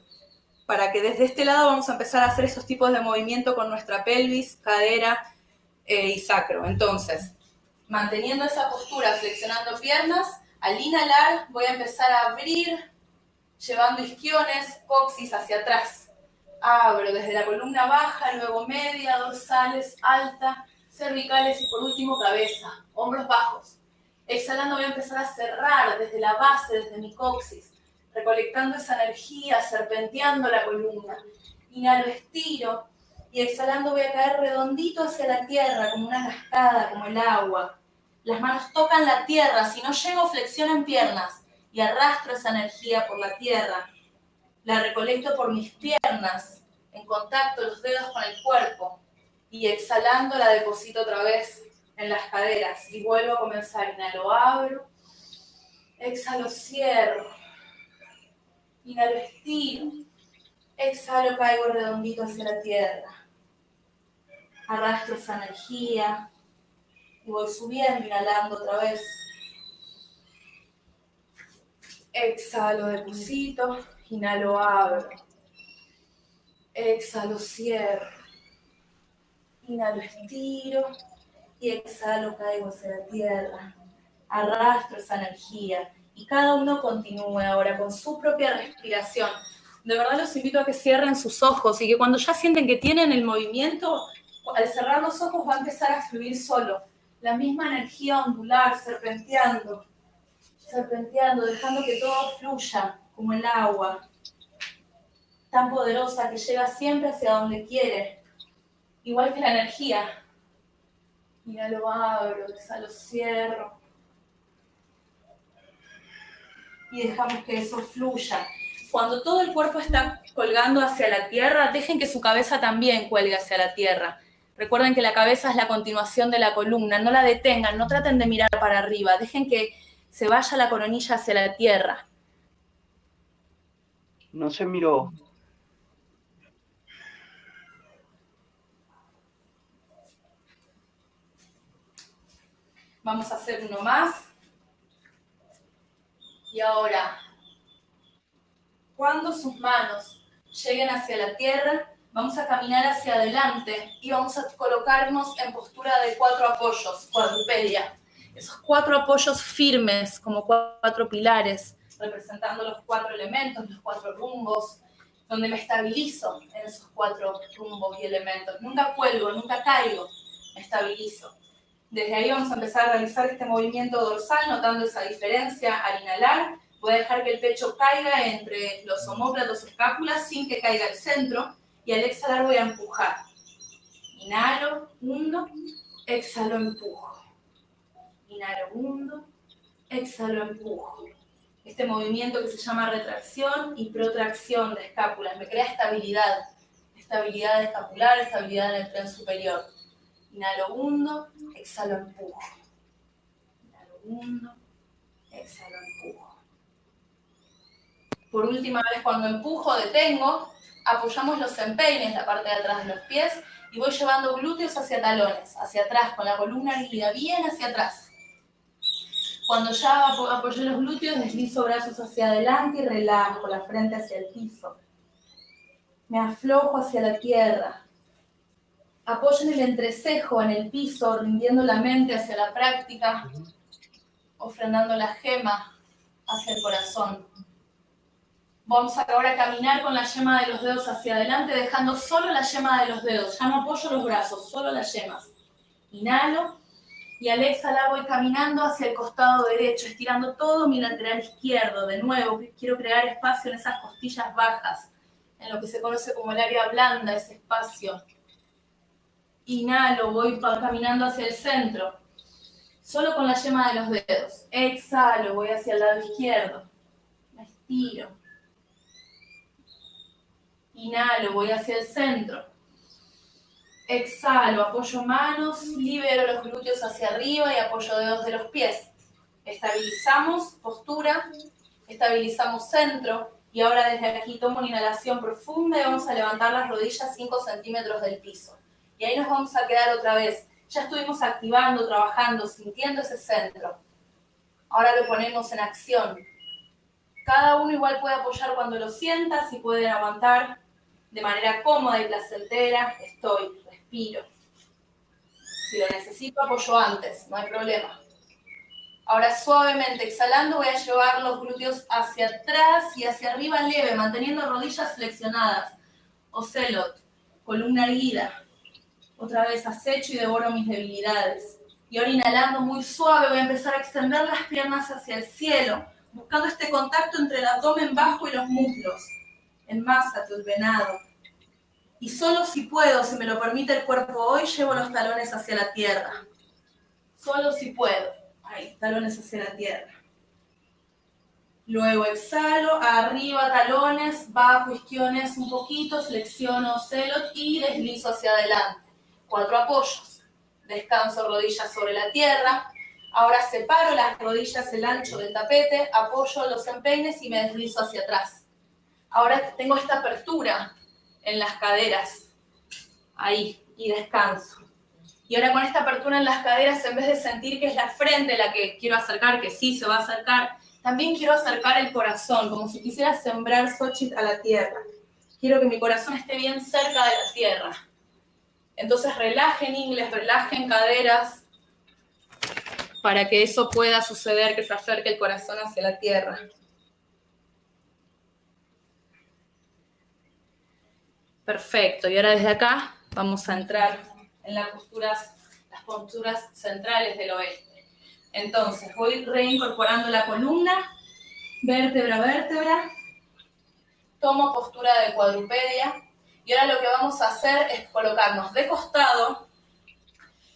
Para que desde este lado vamos a empezar a hacer esos tipos de movimiento con nuestra pelvis, cadera eh, y sacro. Entonces, manteniendo esa postura, flexionando piernas, al inhalar voy a empezar a abrir, llevando isquiones, coxis hacia atrás Abro desde la columna baja, luego media, dorsales, alta, cervicales y por último cabeza, hombros bajos. Exhalando voy a empezar a cerrar desde la base, desde mi coxis, recolectando esa energía, serpenteando la columna. Inhalo, estiro y exhalando voy a caer redondito hacia la tierra, como una cascada, como el agua. Las manos tocan la tierra, si no llego flexiono en piernas y arrastro esa energía por la tierra la recolecto por mis piernas, en contacto los dedos con el cuerpo, y exhalando la deposito otra vez en las caderas. Y vuelvo a comenzar. Inhalo, abro. Exhalo, cierro. Inhalo, estiro. Exhalo, caigo redondito hacia la tierra. Arrastro esa energía. Y voy subiendo, inhalando otra vez. Exhalo, deposito. Inhalo, abro. Exhalo, cierro. Inhalo, estiro. Y exhalo, caigo hacia la tierra. Arrastro esa energía. Y cada uno continúe ahora con su propia respiración. De verdad los invito a que cierren sus ojos y que cuando ya sienten que tienen el movimiento, al cerrar los ojos va a empezar a fluir solo. La misma energía ondular, serpenteando, serpenteando, dejando que todo fluya como el agua, tan poderosa que llega siempre hacia donde quiere, igual que la energía. Mira, lo abro, lo cierro. Y dejamos que eso fluya. Cuando todo el cuerpo está colgando hacia la tierra, dejen que su cabeza también cuelgue hacia la tierra. Recuerden que la cabeza es la continuación de la columna, no la detengan, no traten de mirar para arriba, dejen que se vaya la coronilla hacia la tierra. No se miró. Vamos a hacer uno más. Y ahora, cuando sus manos lleguen hacia la tierra, Vamos a caminar hacia adelante y vamos a colocarnos en postura de cuatro apoyos, cuadrupedia. Esos cuatro apoyos firmes, como cuatro pilares, representando los cuatro elementos, los cuatro rumbos, donde me estabilizo en esos cuatro rumbos y elementos. Nunca cuelgo, nunca caigo, me estabilizo. Desde ahí vamos a empezar a realizar este movimiento dorsal, notando esa diferencia al inhalar. Voy a dejar que el pecho caiga entre los homóplatos escápulas sin que caiga el centro. Y al exhalar voy a empujar. Inhalo, hundo, exhalo, empujo. Inhalo, hundo, exhalo, empujo. Este movimiento que se llama retracción y protracción de escápulas me crea estabilidad. Estabilidad escapular, estabilidad en el tren superior. Inhalo, hundo, exhalo, empujo. Inhalo, hundo, exhalo, empujo. Por última vez, cuando empujo, detengo, apoyamos los empeines, la parte de atrás de los pies, y voy llevando glúteos hacia talones, hacia atrás, con la columna erguida bien hacia atrás. Cuando ya apoyo los glúteos, deslizo brazos hacia adelante y relajo la frente hacia el piso. Me aflojo hacia la tierra, Apoyen el entrecejo en el piso, rindiendo la mente hacia la práctica, ofrendando la gema hacia el corazón. Vamos ahora a caminar con la yema de los dedos hacia adelante, dejando solo la yema de los dedos. Ya no apoyo los brazos, solo las yemas. Inhalo y al exhalar voy caminando hacia el costado derecho, estirando todo mi lateral izquierdo. De nuevo, quiero crear espacio en esas costillas bajas, en lo que se conoce como el área blanda, ese espacio Inhalo, voy caminando hacia el centro. Solo con la yema de los dedos. Exhalo, voy hacia el lado izquierdo. Me estiro. Inhalo, voy hacia el centro. Exhalo, apoyo manos, libero los glúteos hacia arriba y apoyo dedos de los pies. Estabilizamos postura, estabilizamos centro y ahora desde aquí tomo una inhalación profunda y vamos a levantar las rodillas 5 centímetros del piso. Y ahí nos vamos a quedar otra vez. Ya estuvimos activando, trabajando, sintiendo ese centro. Ahora lo ponemos en acción. Cada uno igual puede apoyar cuando lo sienta, si pueden aguantar de manera cómoda y placentera. Estoy, respiro. Si lo necesito, apoyo antes, no hay problema. Ahora suavemente exhalando voy a llevar los glúteos hacia atrás y hacia arriba leve, manteniendo rodillas flexionadas. Ocelot, columna erguida. Otra vez acecho y devoro mis debilidades. Y ahora inhalando muy suave voy a empezar a extender las piernas hacia el cielo, buscando este contacto entre el abdomen bajo y los muslos. En masa, tu venado. Y solo si puedo, si me lo permite el cuerpo hoy, llevo los talones hacia la tierra. Solo si puedo. Ahí, talones hacia la tierra. Luego exhalo, arriba talones, bajo isquiones un poquito, flexiono celot y deslizo hacia adelante cuatro apoyos. Descanso rodillas sobre la tierra. Ahora separo las rodillas el ancho del tapete, apoyo los empeines y me deslizo hacia atrás. Ahora tengo esta apertura en las caderas. Ahí, y descanso. Y ahora con esta apertura en las caderas, en vez de sentir que es la frente la que quiero acercar, que sí se va a acercar, también quiero acercar el corazón, como si quisiera sembrar Xochitl a la tierra. Quiero que mi corazón esté bien cerca de la tierra. Entonces relajen ingles, relajen caderas para que eso pueda suceder, que se acerque el corazón hacia la tierra. Perfecto, y ahora desde acá vamos a entrar en las posturas, centrales del oeste. Entonces, voy reincorporando la columna, vértebra vértebra, tomo postura de cuadrupedia, y ahora lo que vamos a hacer es colocarnos de costado.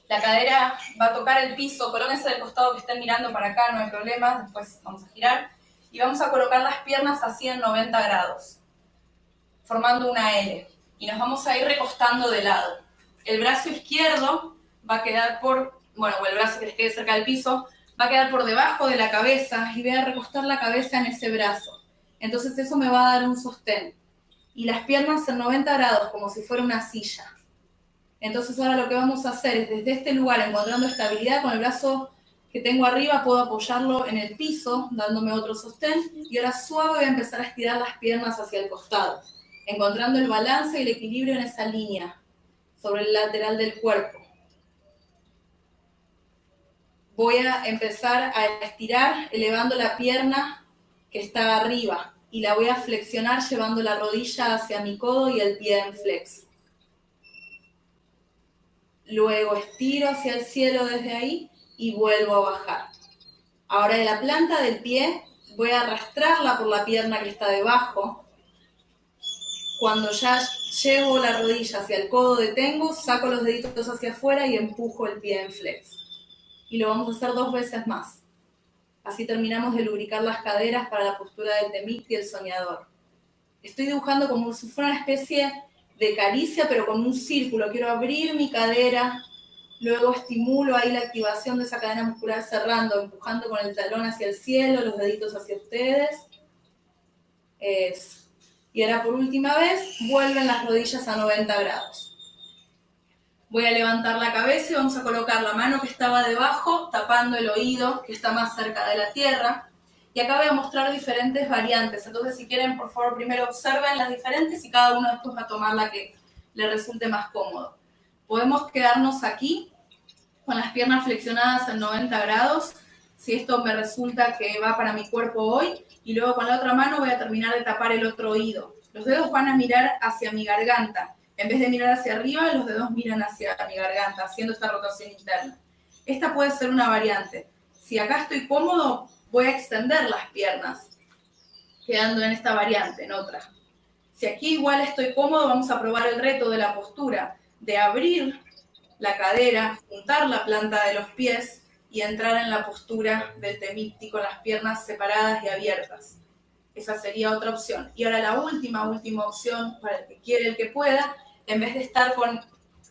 La cadera va a tocar el piso, colóquense del costado que estén mirando para acá, no hay problema, después vamos a girar. Y vamos a colocar las piernas así en 90 grados, formando una L. Y nos vamos a ir recostando de lado. El brazo izquierdo va a quedar por, bueno, o el brazo que les quede cerca del piso, va a quedar por debajo de la cabeza y voy a recostar la cabeza en ese brazo. Entonces eso me va a dar un sostén y las piernas en 90 grados, como si fuera una silla. Entonces ahora lo que vamos a hacer es desde este lugar, encontrando estabilidad con el brazo que tengo arriba, puedo apoyarlo en el piso, dándome otro sostén, y ahora suave voy a empezar a estirar las piernas hacia el costado. encontrando el balance y el equilibrio en esa línea, sobre el lateral del cuerpo. Voy a empezar a estirar, elevando la pierna que está arriba, y la voy a flexionar llevando la rodilla hacia mi codo y el pie en flex. Luego estiro hacia el cielo desde ahí y vuelvo a bajar. Ahora de la planta del pie voy a arrastrarla por la pierna que está debajo. Cuando ya llevo la rodilla hacia el codo, detengo, saco los deditos hacia afuera y empujo el pie en flex. Y lo vamos a hacer dos veces más. Así terminamos de lubricar las caderas para la postura del temit y el soñador. Estoy dibujando como si fuera una especie de caricia, pero con un círculo. Quiero abrir mi cadera, luego estimulo ahí la activación de esa cadena muscular cerrando, empujando con el talón hacia el cielo, los deditos hacia ustedes. Y ahora por última vez, vuelven las rodillas a 90 grados. Voy a levantar la cabeza y vamos a colocar la mano que estaba debajo, tapando el oído que está más cerca de la tierra. Y acá voy a mostrar diferentes variantes. Entonces, si quieren, por favor, primero observen las diferentes y cada uno después va a tomar la que le resulte más cómodo. Podemos quedarnos aquí con las piernas flexionadas en 90 grados, si esto me resulta que va para mi cuerpo hoy, y luego con la otra mano voy a terminar de tapar el otro oído. Los dedos van a mirar hacia mi garganta en vez de mirar hacia arriba, los dedos miran hacia mi garganta, haciendo esta rotación interna. Esta puede ser una variante. Si acá estoy cómodo, voy a extender las piernas, quedando en esta variante, en otra. Si aquí igual estoy cómodo, vamos a probar el reto de la postura, de abrir la cadera, juntar la planta de los pies y entrar en la postura del temipti con las piernas separadas y abiertas. Esa sería otra opción. Y ahora la última, última opción para el que quiere, el que pueda, en vez de estar con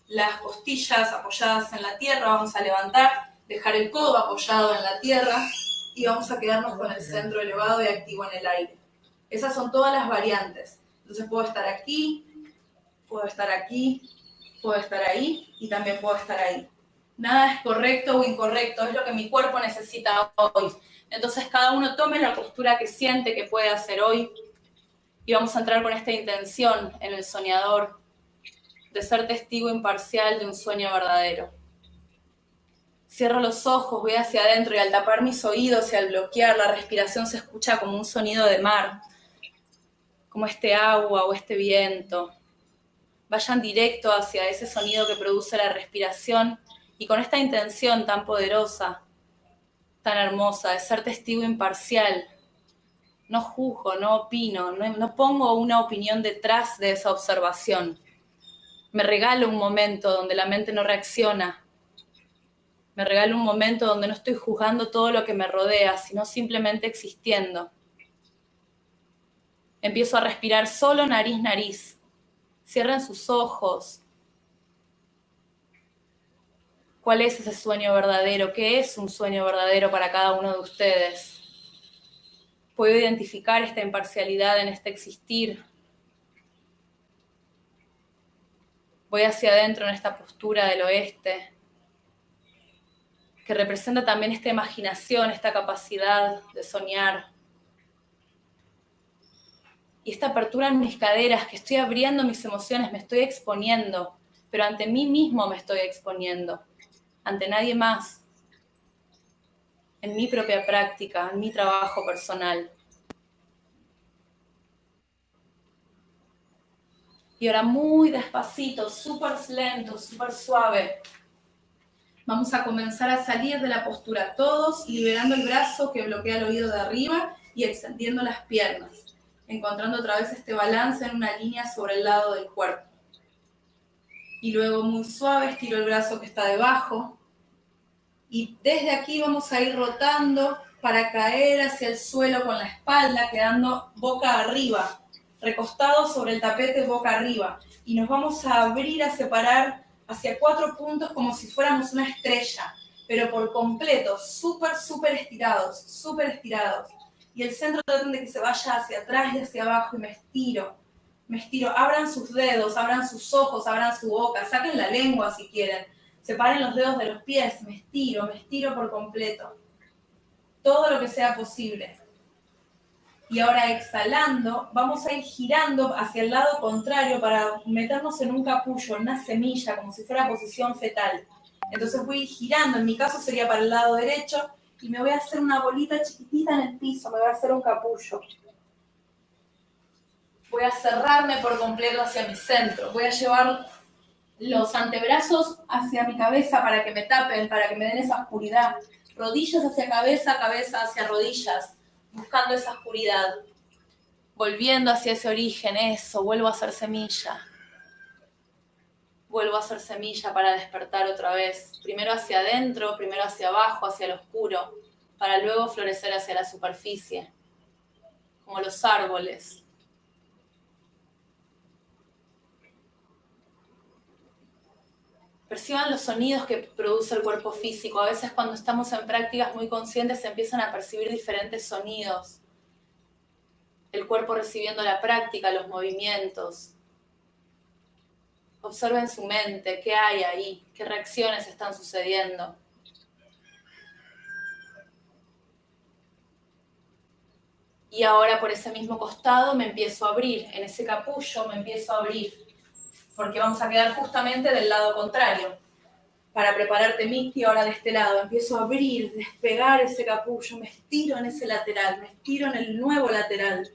las costillas apoyadas en la tierra, vamos a levantar, dejar el codo apoyado en la tierra y vamos a quedarnos con el centro elevado y activo en el aire. Esas son todas las variantes. Entonces puedo estar aquí, puedo estar aquí, puedo estar ahí y también puedo estar ahí. Nada es correcto o incorrecto, es lo que mi cuerpo necesita hoy. Entonces cada uno tome la postura que siente que puede hacer hoy y vamos a entrar con esta intención en el soñador de ser testigo imparcial de un sueño verdadero. Cierro los ojos, voy hacia adentro y al tapar mis oídos y al bloquear la respiración se escucha como un sonido de mar, como este agua o este viento. Vayan directo hacia ese sonido que produce la respiración y con esta intención tan poderosa, tan hermosa de ser testigo imparcial, no juzgo, no opino, no, no pongo una opinión detrás de esa observación me regalo un momento donde la mente no reacciona. Me regalo un momento donde no estoy juzgando todo lo que me rodea, sino simplemente existiendo. Empiezo a respirar solo nariz, nariz. Cierren sus ojos. ¿Cuál es ese sueño verdadero? ¿Qué es un sueño verdadero para cada uno de ustedes? Puedo identificar esta imparcialidad en este existir, Voy hacia adentro en esta postura del oeste, que representa también esta imaginación, esta capacidad de soñar. Y esta apertura en mis caderas, que estoy abriendo mis emociones, me estoy exponiendo, pero ante mí mismo me estoy exponiendo, ante nadie más, en mi propia práctica, en mi trabajo personal. Y ahora muy despacito, súper lento, súper suave. Vamos a comenzar a salir de la postura todos, liberando el brazo que bloquea el oído de arriba y extendiendo las piernas, encontrando otra vez este balance en una línea sobre el lado del cuerpo. Y luego muy suave estiro el brazo que está debajo. Y desde aquí vamos a ir rotando para caer hacia el suelo con la espalda, quedando boca arriba, recostados sobre el tapete boca arriba y nos vamos a abrir a separar hacia cuatro puntos como si fuéramos una estrella, pero por completo, súper, súper estirados, súper estirados. Y el centro traten de que se vaya hacia atrás y hacia abajo y me estiro, me estiro. Abran sus dedos, abran sus ojos, abran su boca, saquen la lengua si quieren. Separen los dedos de los pies, me estiro, me estiro por completo. Todo lo que sea posible. Y ahora exhalando, vamos a ir girando hacia el lado contrario para meternos en un capullo, en una semilla, como si fuera posición fetal. Entonces voy girando, en mi caso sería para el lado derecho, y me voy a hacer una bolita chiquitita en el piso, me voy a hacer un capullo. Voy a cerrarme por completo hacia mi centro. Voy a llevar los antebrazos hacia mi cabeza para que me tapen, para que me den esa oscuridad. Rodillas hacia cabeza, cabeza hacia rodillas, buscando esa oscuridad. Volviendo hacia ese origen, eso, vuelvo a ser semilla. Vuelvo a ser semilla para despertar otra vez. Primero hacia adentro, primero hacia abajo, hacia el oscuro, para luego florecer hacia la superficie, como los árboles. Perciban los sonidos que produce el cuerpo físico. A veces cuando estamos en prácticas muy conscientes se empiezan a percibir diferentes sonidos. El cuerpo recibiendo la práctica, los movimientos. Observen su mente, qué hay ahí, qué reacciones están sucediendo. Y ahora por ese mismo costado me empiezo a abrir, en ese capullo me empiezo a abrir porque vamos a quedar justamente del lado contrario. Para prepararte, Miki, ahora de este lado, empiezo a abrir, despegar ese capullo, me estiro en ese lateral, me estiro en el nuevo lateral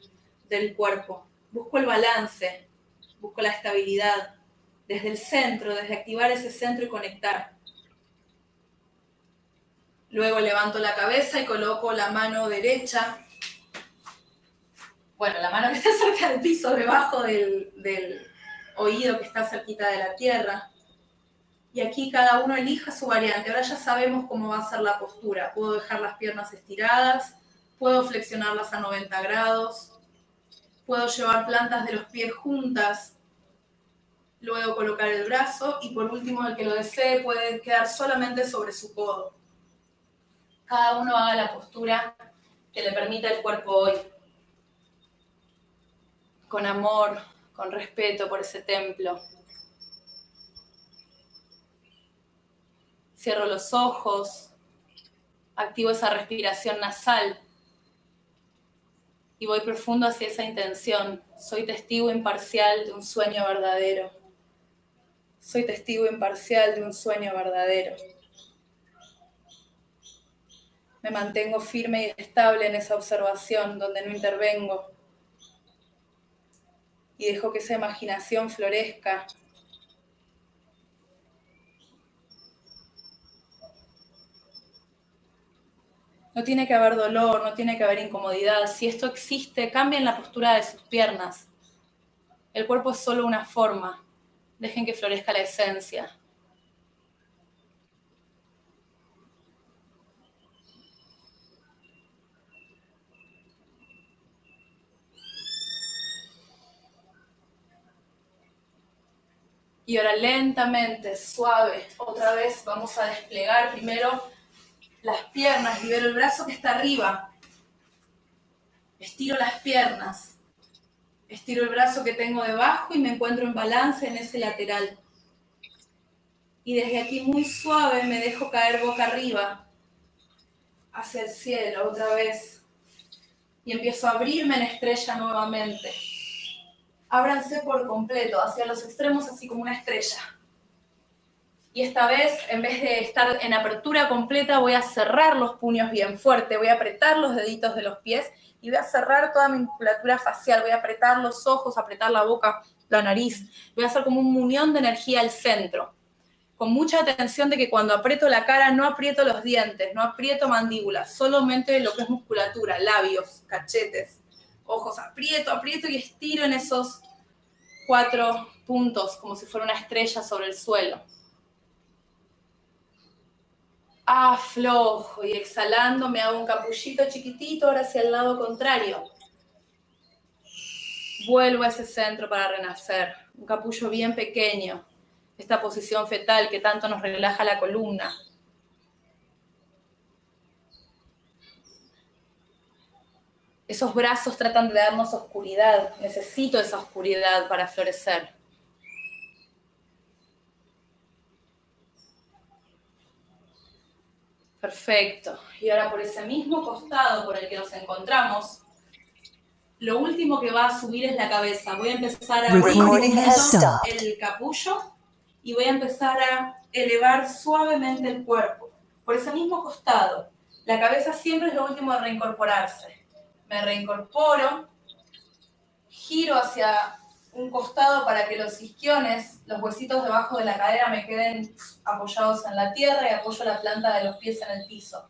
del cuerpo. Busco el balance, busco la estabilidad, desde el centro, desde activar ese centro y conectar. Luego levanto la cabeza y coloco la mano derecha, bueno, la mano que está <laughs> cerca del piso, debajo del, del oído que está cerquita de la tierra. Y aquí cada uno elija su variante. Ahora ya sabemos cómo va a ser la postura. Puedo dejar las piernas estiradas, puedo flexionarlas a 90 grados, puedo llevar plantas de los pies juntas, luego colocar el brazo y por último el que lo desee puede quedar solamente sobre su codo. Cada uno haga la postura que le permita el cuerpo hoy. Con amor, con respeto por ese templo. Cierro los ojos, activo esa respiración nasal y voy profundo hacia esa intención. Soy testigo imparcial de un sueño verdadero. Soy testigo imparcial de un sueño verdadero. Me mantengo firme y estable en esa observación donde no intervengo y dejo que esa imaginación florezca. No tiene que haber dolor, no tiene que haber incomodidad. Si esto existe, cambien la postura de sus piernas. El cuerpo es solo una forma. Dejen que florezca la esencia. Y ahora lentamente, suave, otra vez vamos a desplegar primero las piernas, libero el brazo que está arriba, estiro las piernas, estiro el brazo que tengo debajo y me encuentro en balance en ese lateral. Y desde aquí muy suave me dejo caer boca arriba, hacia el cielo otra vez. Y empiezo a abrirme en estrella nuevamente ábranse por completo, hacia los extremos, así como una estrella. Y esta vez, en vez de estar en apertura completa, voy a cerrar los puños bien fuerte, voy a apretar los deditos de los pies y voy a cerrar toda mi musculatura facial, voy a apretar los ojos, apretar la boca, la nariz, voy a hacer como un munión de energía al centro, con mucha atención de que cuando aprieto la cara no aprieto los dientes, no aprieto mandíbulas, solamente lo que es musculatura, labios, cachetes, ojos, aprieto, aprieto y estiro en esos cuatro puntos como si fuera una estrella sobre el suelo. Aflojo y exhalando me hago un capullito chiquitito ahora hacia el lado contrario. Vuelvo a ese centro para renacer. Un capullo bien pequeño. Esta posición fetal que tanto nos relaja la columna. Esos brazos tratan de darnos oscuridad. Necesito esa oscuridad para florecer. Perfecto. Y ahora por ese mismo costado por el que nos encontramos, lo último que va a subir es la cabeza. Voy a empezar a abrir el capullo y voy a empezar a elevar suavemente el cuerpo. Por ese mismo costado. La cabeza siempre es lo último de reincorporarse. Me reincorporo, giro hacia un costado para que los isquiones, los huesitos debajo de la cadera me queden apoyados en la tierra y apoyo la planta de los pies en el piso.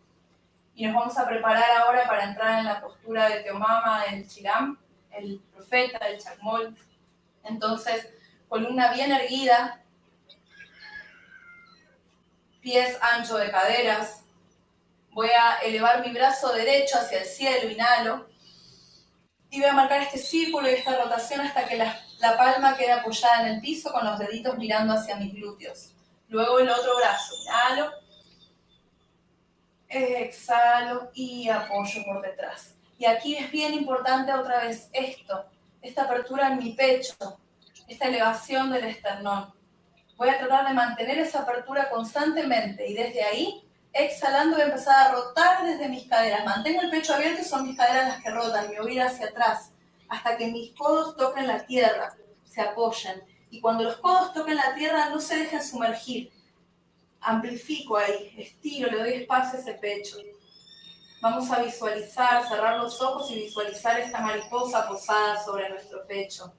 Y nos vamos a preparar ahora para entrar en la postura de Teomama, del Chiram, el profeta, el Chacmol. Entonces, columna bien erguida, pies ancho de caderas. Voy a elevar mi brazo derecho hacia el cielo, inhalo. Y voy a marcar este círculo y esta rotación hasta que la, la palma quede apoyada en el piso con los deditos mirando hacia mis glúteos. Luego el otro brazo, inhalo. Exhalo y apoyo por detrás. Y aquí es bien importante otra vez esto, esta apertura en mi pecho, esta elevación del esternón. Voy a tratar de mantener esa apertura constantemente y desde ahí, exhalando, voy a empezar a rotar desde mis caderas. Mantengo el pecho abierto y son mis caderas las que rotan, mi oído hacia atrás, hasta que mis codos toquen la tierra, se apoyen. Y cuando los codos toquen la tierra, no se dejen sumergir, amplifico ahí, estiro, le doy espacio a ese pecho. Vamos a visualizar, cerrar los ojos y visualizar esta mariposa posada sobre nuestro pecho.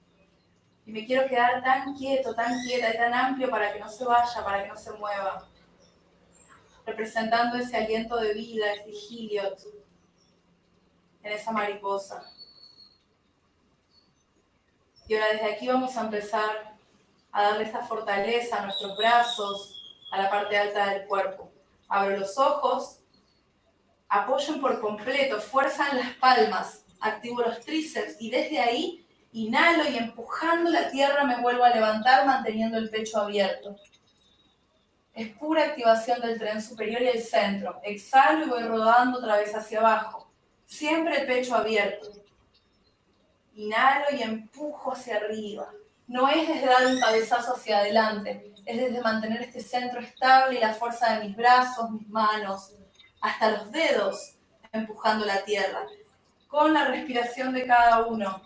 Y me quiero quedar tan quieto, tan quieta y tan amplio para que no se vaya, para que no se mueva. Representando ese aliento de vida, este giliot en esa mariposa. Y ahora desde aquí vamos a empezar a darle esta fortaleza a nuestros brazos, a la parte alta del cuerpo. Abro los ojos, apoyo por completo, fuerza en las palmas, activo los tríceps y desde ahí inhalo y empujando la tierra me vuelvo a levantar manteniendo el pecho abierto. Es pura activación del tren superior y el centro. Exhalo y voy rodando otra vez hacia abajo. Siempre el pecho abierto. Inhalo y empujo hacia arriba. No es desde dar un cabezazo hacia adelante, es desde mantener este centro estable y la fuerza de mis brazos, mis manos, hasta los dedos, empujando la tierra. Con la respiración de cada uno,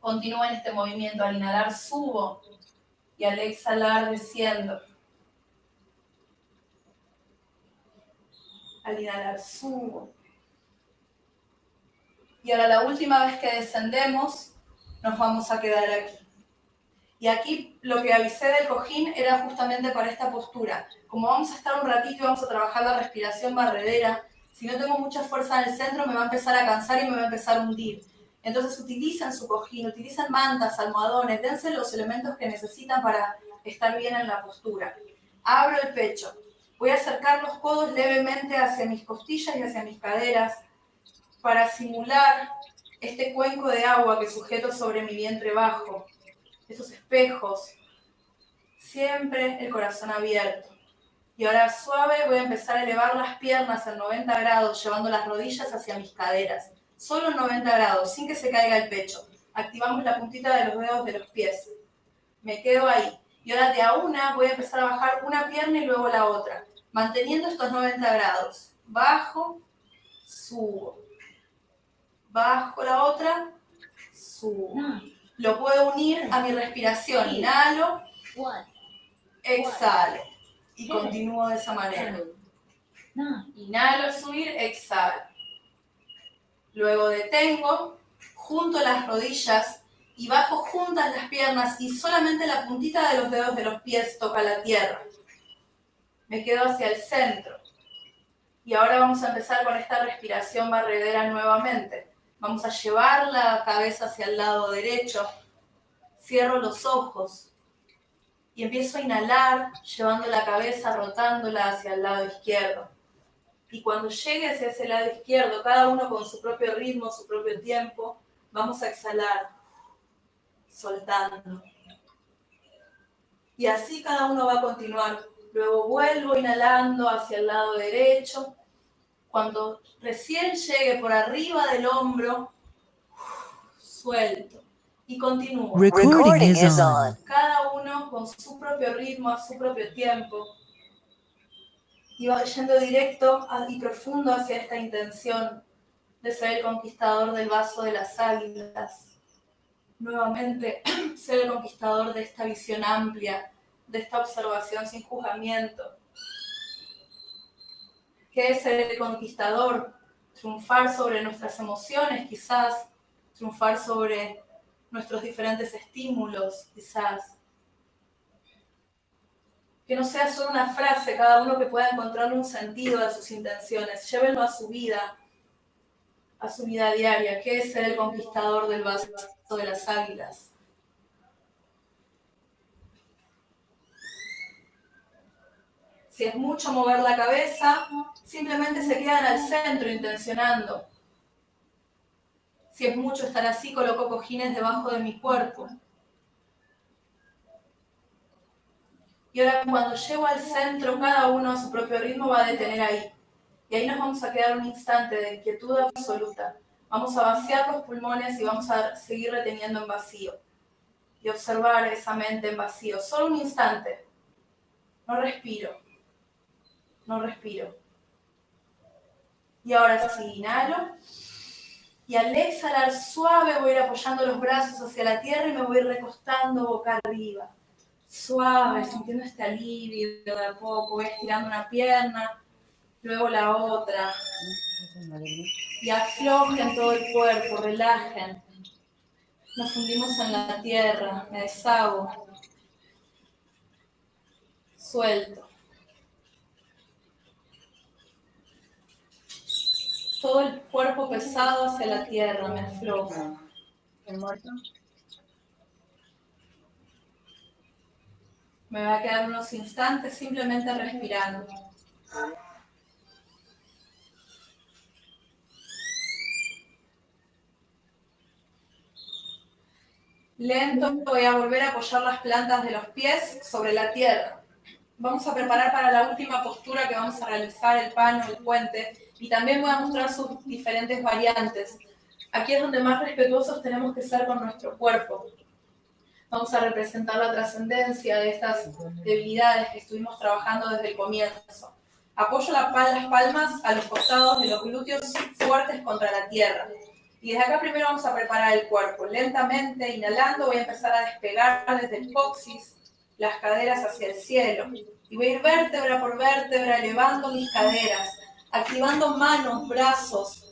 continúa en este movimiento. Al inhalar subo y al exhalar desciendo. Al inhalar subo. Y ahora la última vez que descendemos, nos vamos a quedar aquí. Y aquí lo que avisé del cojín era justamente para esta postura. Como vamos a estar un ratito y vamos a trabajar la respiración barredera, si no tengo mucha fuerza en el centro me va a empezar a cansar y me va a empezar a hundir. Entonces utilicen su cojín, utilicen mantas, almohadones, dense los elementos que necesitan para estar bien en la postura. Abro el pecho. Voy a acercar los codos levemente hacia mis costillas y hacia mis caderas para simular este cuenco de agua que sujeto sobre mi vientre bajo esos espejos, siempre el corazón abierto. Y ahora suave voy a empezar a elevar las piernas en 90 grados, llevando las rodillas hacia mis caderas. Solo en 90 grados, sin que se caiga el pecho. Activamos la puntita de los dedos de los pies. Me quedo ahí. Y ahora de a una voy a empezar a bajar una pierna y luego la otra, manteniendo estos 90 grados. Bajo, subo. Bajo la otra, subo. Lo puedo unir a mi respiración. Inhalo, exhalo. Y continúo de esa manera. Inhalo, subir, exhalo. Luego detengo, junto las rodillas y bajo juntas las piernas y solamente la puntita de los dedos de los pies toca la tierra. Me quedo hacia el centro. Y ahora vamos a empezar con esta respiración barredera nuevamente. Vamos a llevar la cabeza hacia el lado derecho. Cierro los ojos y empiezo a inhalar, llevando la cabeza, rotándola hacia el lado izquierdo. Y cuando llegue hacia ese lado izquierdo, cada uno con su propio ritmo, su propio tiempo, vamos a exhalar, soltando. Y así cada uno va a continuar. Luego vuelvo inhalando hacia el lado derecho, cuando recién llegue por arriba del hombro, suelto y continúo. Recording is on. Cada uno con su propio ritmo, a su propio tiempo. Y va yendo directo y profundo hacia esta intención de ser el conquistador del vaso de las águilas. Nuevamente, <clears throat> ser el conquistador de esta visión amplia, de esta observación sin juzgamiento. ¿Qué es ser el conquistador? Triunfar sobre nuestras emociones, quizás, triunfar sobre nuestros diferentes estímulos, quizás. Que no sea solo una frase, cada uno que pueda encontrarle un sentido a sus intenciones. Llévenlo a su vida, a su vida diaria. ¿Qué es ser el conquistador del vaso de las águilas? Si es mucho mover la cabeza, simplemente se quedan al centro intencionando. Si es mucho estar así, coloco cojines debajo de mi cuerpo. Y ahora cuando llego al centro, cada uno a su propio ritmo va a detener ahí. Y ahí nos vamos a quedar un instante de inquietud absoluta. Vamos a vaciar los pulmones y vamos a seguir reteniendo en vacío. Y observar esa mente en vacío. Solo un instante. No respiro. No respiro. Y ahora sí, inhalo. Y al exhalar suave voy a ir apoyando los brazos hacia la tierra y me voy recostando boca arriba. Suave, sintiendo este alivio de a poco. Voy estirando una pierna, luego la otra. Y aflojen todo el cuerpo, relajen. Nos fundimos en la tierra, me deshago. Suelto. Todo el cuerpo pesado hacia la tierra, me afloja. Me va a quedar unos instantes simplemente respirando. Lento voy a volver a apoyar las plantas de los pies sobre la tierra. Vamos a preparar para la última postura que vamos a realizar el pano, el puente, y también voy a mostrar sus diferentes variantes. Aquí es donde más respetuosos tenemos que ser con nuestro cuerpo. Vamos a representar la trascendencia de estas debilidades que estuvimos trabajando desde el comienzo. Apoyo las palmas a los costados de los glúteos fuertes contra la tierra. Y desde acá primero vamos a preparar el cuerpo. Lentamente, inhalando, voy a empezar a despegar desde el coxis las caderas hacia el cielo. Y voy a ir vértebra por vértebra elevando mis caderas activando manos, brazos,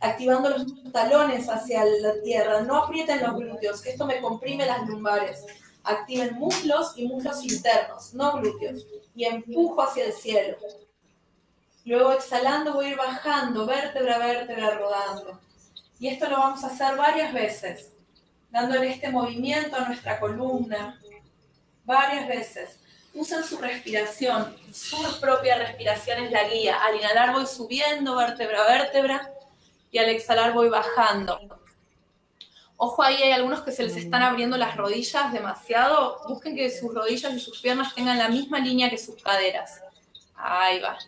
activando los talones hacia la tierra. No aprieten los glúteos, que esto me comprime las lumbares. Activen muslos y muslos internos, no glúteos. Y empujo hacia el cielo. Luego exhalando voy a ir bajando, vértebra a vértebra, rodando. Y esto lo vamos a hacer varias veces, dándole este movimiento a nuestra columna, varias veces usen su respiración, su propia respiración es la guía. Al inhalar voy subiendo vértebra a vértebra y al exhalar voy bajando. Ojo ahí, hay algunos que se les están abriendo las rodillas demasiado. Busquen que sus rodillas y sus piernas tengan la misma línea que sus caderas. Ahí va.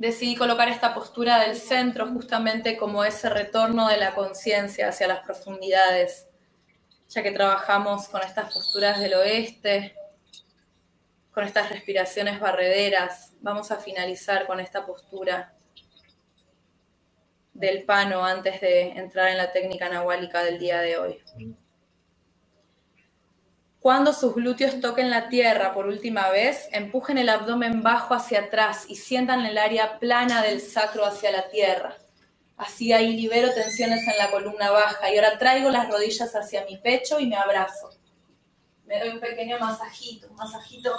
Decidí colocar esta postura del centro justamente como ese retorno de la conciencia hacia las profundidades, ya que trabajamos con estas posturas del oeste, con estas respiraciones barrederas, vamos a finalizar con esta postura del pano antes de entrar en la técnica nahuálica del día de hoy. Cuando sus glúteos toquen la tierra por última vez, empujen el abdomen bajo hacia atrás y sientan el área plana del sacro hacia la tierra. Así ahí libero tensiones en la columna baja y ahora traigo las rodillas hacia mi pecho y me abrazo. Me doy un pequeño masajito, un masajito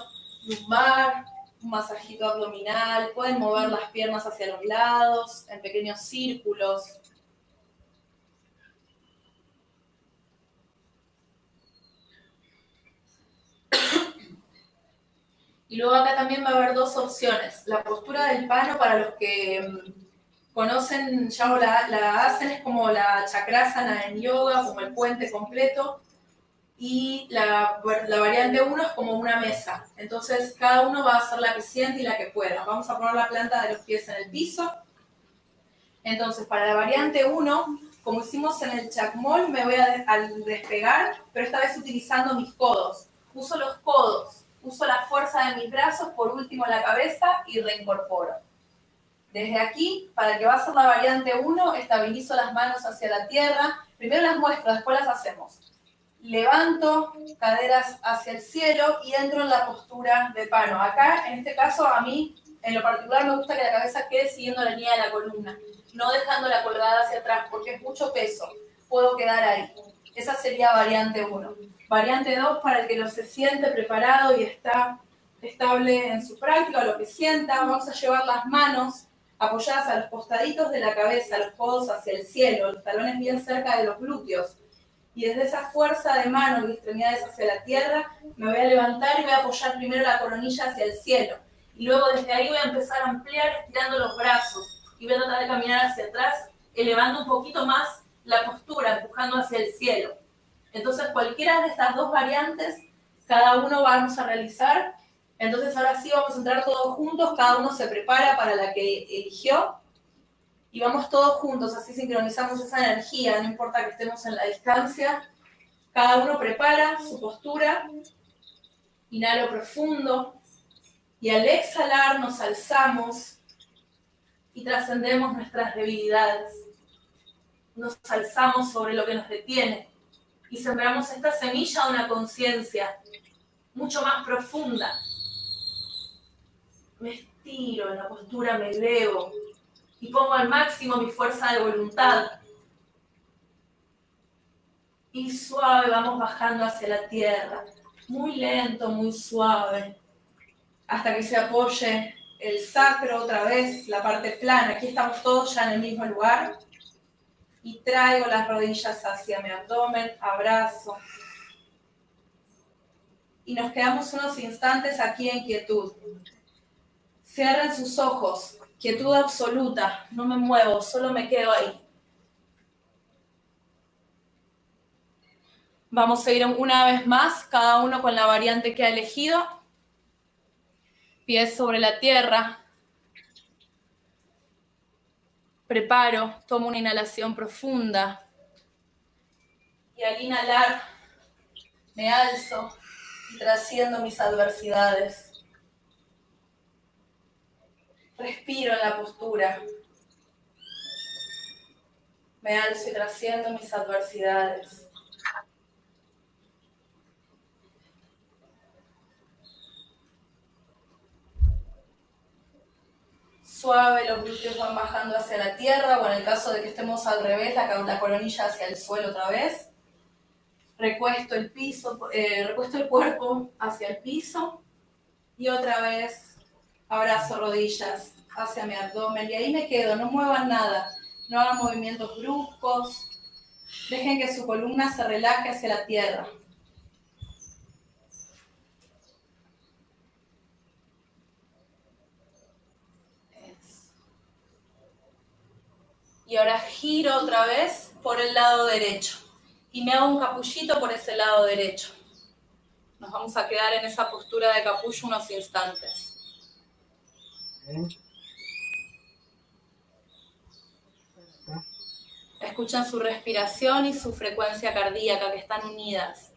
lumbar, un masajito abdominal. Pueden mover las piernas hacia los lados en pequeños círculos. Y luego acá también va a haber dos opciones. La postura del pano para los que mm, conocen ya la, la hacen es como la chakrasana en yoga, como el puente completo. Y la, la variante 1 es como una mesa. Entonces cada uno va a hacer la que siente y la que pueda. Vamos a poner la planta de los pies en el piso. Entonces para la variante 1 Como hicimos en el chacmol, me voy a al despegar, pero esta vez utilizando mis codos. Uso los codos, uso la fuerza de mis brazos, por último la cabeza y reincorporo. Desde aquí, para que va a ser la variante 1, estabilizo las manos hacia la tierra. Primero las muestro, después las hacemos. Levanto caderas hacia el cielo y entro en la postura de pano. Acá, en este caso, a mí, en lo particular, me gusta que la cabeza quede siguiendo la línea de la columna, no dejándola colgada hacia atrás, porque es mucho peso. Puedo quedar ahí. Esa sería variante 1. Variante 2, para el que no se siente preparado y está estable en su práctica, lo que sienta, vamos a llevar las manos apoyadas a los costaditos de la cabeza, los codos hacia el cielo, los talones bien cerca de los glúteos. Y desde esa fuerza de manos y extremidades hacia la tierra, me voy a levantar y voy a apoyar primero la coronilla hacia el cielo. Y luego desde ahí voy a empezar a ampliar estirando los brazos. Y voy a tratar de caminar hacia atrás, elevando un poquito más la postura, empujando hacia el cielo. Entonces cualquiera de estas dos variantes, cada uno vamos a realizar entonces ahora sí vamos a entrar todos juntos, cada uno se prepara para la que eligió y vamos todos juntos, así sincronizamos esa energía, no importa que estemos en la distancia. Cada uno prepara su postura, inhalo profundo y al exhalar nos alzamos y trascendemos nuestras debilidades. Nos alzamos sobre lo que nos detiene y sembramos esta semilla de una conciencia mucho más profunda, me estiro en la postura, me elevo y pongo al máximo mi fuerza de voluntad. Y suave vamos bajando hacia la tierra, muy lento, muy suave, hasta que se apoye el sacro otra vez, la parte plana. Aquí estamos todos ya en el mismo lugar. Y traigo las rodillas hacia mi abdomen, abrazo. Y nos quedamos unos instantes aquí en quietud. Cierren sus ojos, quietud absoluta, no me muevo, solo me quedo ahí. Vamos a ir una vez más, cada uno con la variante que ha elegido. Pies sobre la tierra. Preparo, tomo una inhalación profunda. Y al inhalar, me alzo y trasciendo mis adversidades. Respiro en la postura. Me alzo y trasciendo mis adversidades. Suave, los glúteos van bajando hacia la tierra, o en el caso de que estemos al revés, la, la coronilla hacia el suelo otra vez. Recuesto el piso, eh, recuesto el cuerpo hacia el piso. Y otra vez abrazo rodillas hacia mi abdomen. Y ahí me quedo, no muevan nada, no hagan movimientos bruscos, dejen que su columna se relaje hacia la tierra. Y ahora giro otra vez por el lado derecho y me hago un capullito por ese lado derecho. Nos vamos a quedar en esa postura de capullo unos instantes. Escuchan su respiración y su frecuencia cardíaca que están unidas.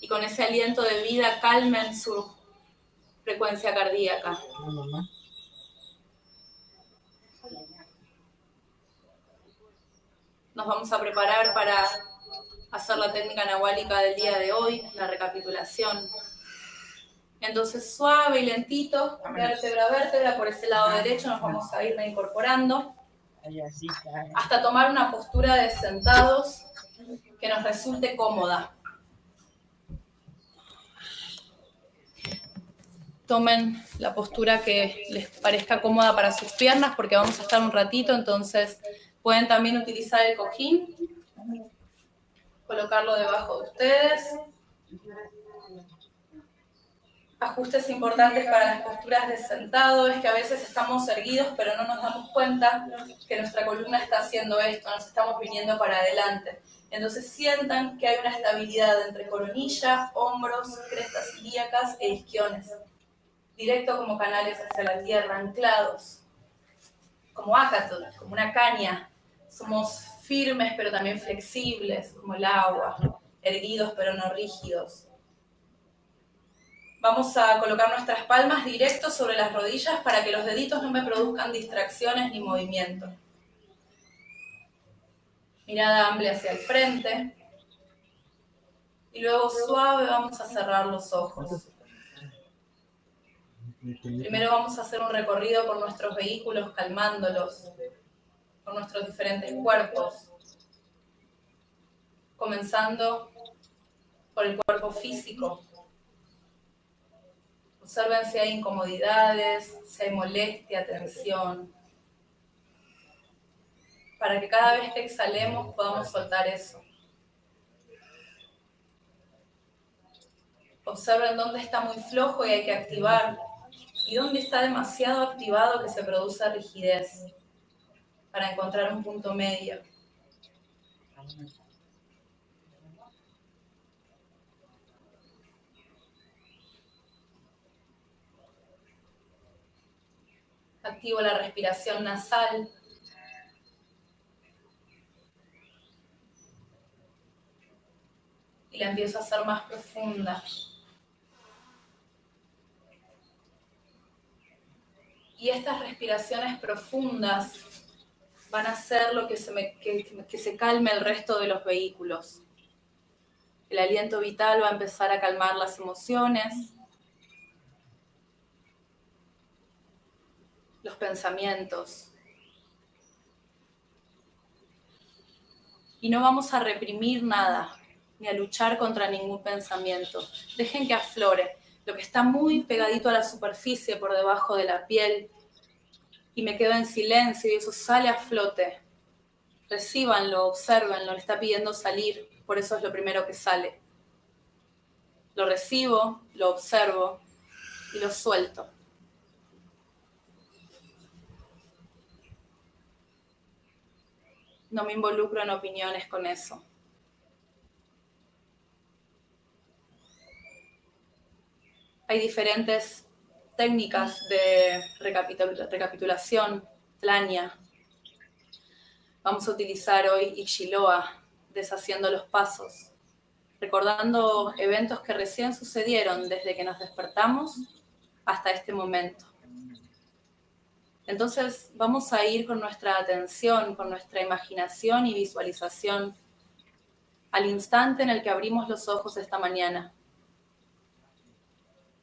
Y con ese aliento de vida calmen su frecuencia cardíaca. Nos vamos a preparar para hacer la técnica nahuálica del día de hoy, la recapitulación. Entonces suave y lentito, vértebra a vértebra, por ese lado derecho nos vamos a ir incorporando hasta tomar una postura de sentados que nos resulte cómoda. Tomen la postura que les parezca cómoda para sus piernas porque vamos a estar un ratito, entonces pueden también utilizar el cojín, colocarlo debajo de ustedes ajustes importantes para las posturas de sentado es que a veces estamos erguidos pero no nos damos cuenta que nuestra columna está haciendo esto, nos estamos viniendo para adelante. Entonces sientan que hay una estabilidad entre coronilla, hombros, crestas ilíacas e isquiones, directo como canales hacia la tierra, anclados, como ácaton, como una caña. Somos firmes pero también flexibles, como el agua, erguidos pero no rígidos. Vamos a colocar nuestras palmas directos sobre las rodillas para que los deditos no me produzcan distracciones ni movimiento. Mirada amplia hacia el frente. Y luego suave vamos a cerrar los ojos. Primero vamos a hacer un recorrido por nuestros vehículos calmándolos, por nuestros diferentes cuerpos, comenzando por el cuerpo físico. Observen si hay incomodidades, si hay molestia, tensión, para que cada vez que exhalemos podamos soltar eso. Observen dónde está muy flojo y hay que activar y dónde está demasiado activado que se produce rigidez para encontrar un punto medio. Activo la respiración nasal. Y la empiezo a hacer más profunda. Y estas respiraciones profundas van a hacer lo que se, que, se calme el resto de los vehículos. El aliento vital va a empezar a calmar las emociones, los pensamientos. Y no vamos a reprimir nada, ni a luchar contra ningún pensamiento. Dejen que aflore lo que está muy pegadito a la superficie por debajo de la piel y me quedo en silencio y eso sale a flote. Recíbanlo, observenlo, le está pidiendo salir, por eso es lo primero que sale. Lo recibo, lo observo y lo suelto. No me involucro en opiniones con eso. Hay diferentes técnicas de recapitulación, tlania. Vamos a utilizar hoy Ichiloa, deshaciendo los pasos, recordando eventos que recién sucedieron desde que nos despertamos hasta este momento. Entonces vamos a ir con nuestra atención, con nuestra imaginación y visualización al instante en el que abrimos los ojos esta mañana.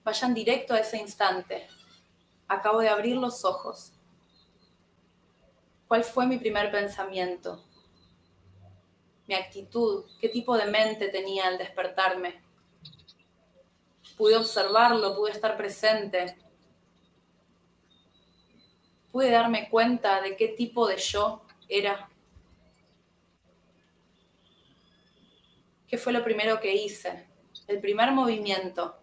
Vayan directo a ese instante. Acabo de abrir los ojos. ¿Cuál fue mi primer pensamiento? Mi actitud, qué tipo de mente tenía al despertarme. Pude observarlo, pude estar presente. Pude darme cuenta de qué tipo de yo era. ¿Qué fue lo primero que hice? El primer movimiento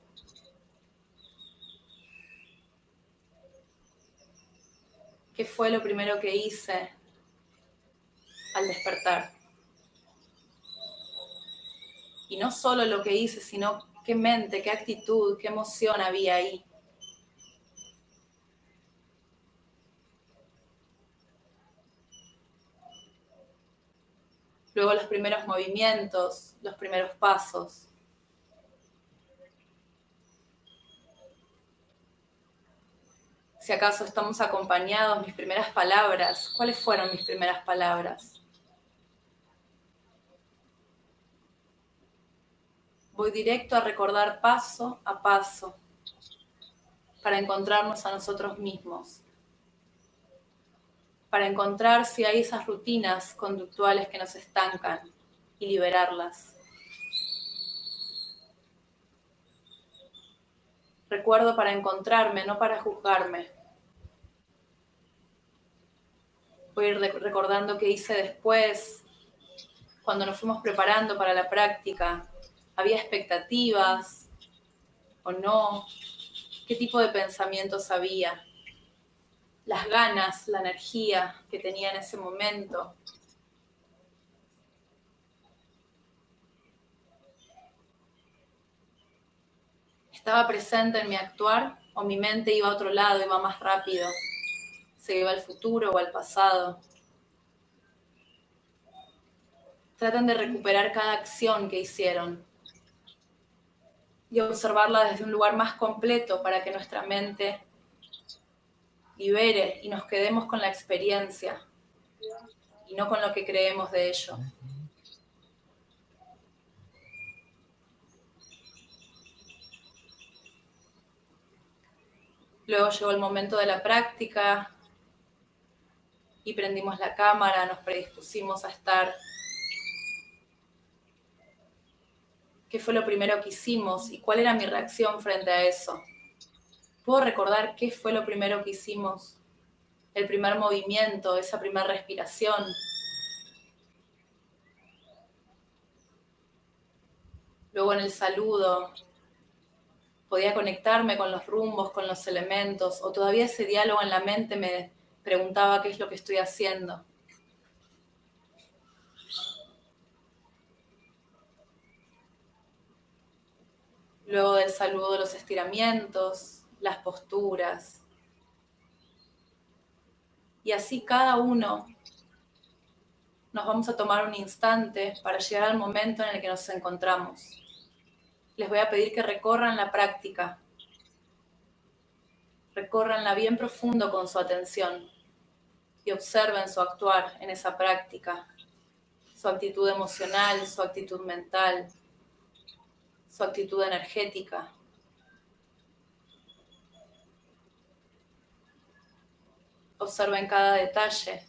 ¿Qué fue lo primero que hice al despertar? Y no solo lo que hice, sino qué mente, qué actitud, qué emoción había ahí. Luego los primeros movimientos, los primeros pasos. Si acaso estamos acompañados, mis primeras palabras, ¿cuáles fueron mis primeras palabras? Voy directo a recordar paso a paso para encontrarnos a nosotros mismos, para encontrar si hay esas rutinas conductuales que nos estancan y liberarlas. Recuerdo para encontrarme, no para juzgarme. Ir recordando qué hice después, cuando nos fuimos preparando para la práctica. ¿Había expectativas o no? ¿Qué tipo de pensamientos había? Las ganas, la energía que tenía en ese momento. ¿Estaba presente en mi actuar o mi mente iba a otro lado, iba más rápido? ¿Se iba al futuro o al pasado? Traten de recuperar cada acción que hicieron y observarla desde un lugar más completo para que nuestra mente libere y nos quedemos con la experiencia y no con lo que creemos de ello. Luego llegó el momento de la práctica y prendimos la cámara, nos predispusimos a estar. ¿Qué fue lo primero que hicimos y cuál era mi reacción frente a eso? ¿Puedo recordar qué fue lo primero que hicimos? El primer movimiento, esa primera respiración. Luego en el saludo, podía conectarme con los rumbos, con los elementos, o todavía ese diálogo en la mente me preguntaba qué es lo que estoy haciendo. Luego del saludo, los estiramientos, las posturas. Y así cada uno nos vamos a tomar un instante para llegar al momento en el que nos encontramos. Les voy a pedir que recorran la práctica. Recorranla bien profundo con su atención y observen su actuar en esa práctica, su actitud emocional, su actitud mental, su actitud energética. Observen cada detalle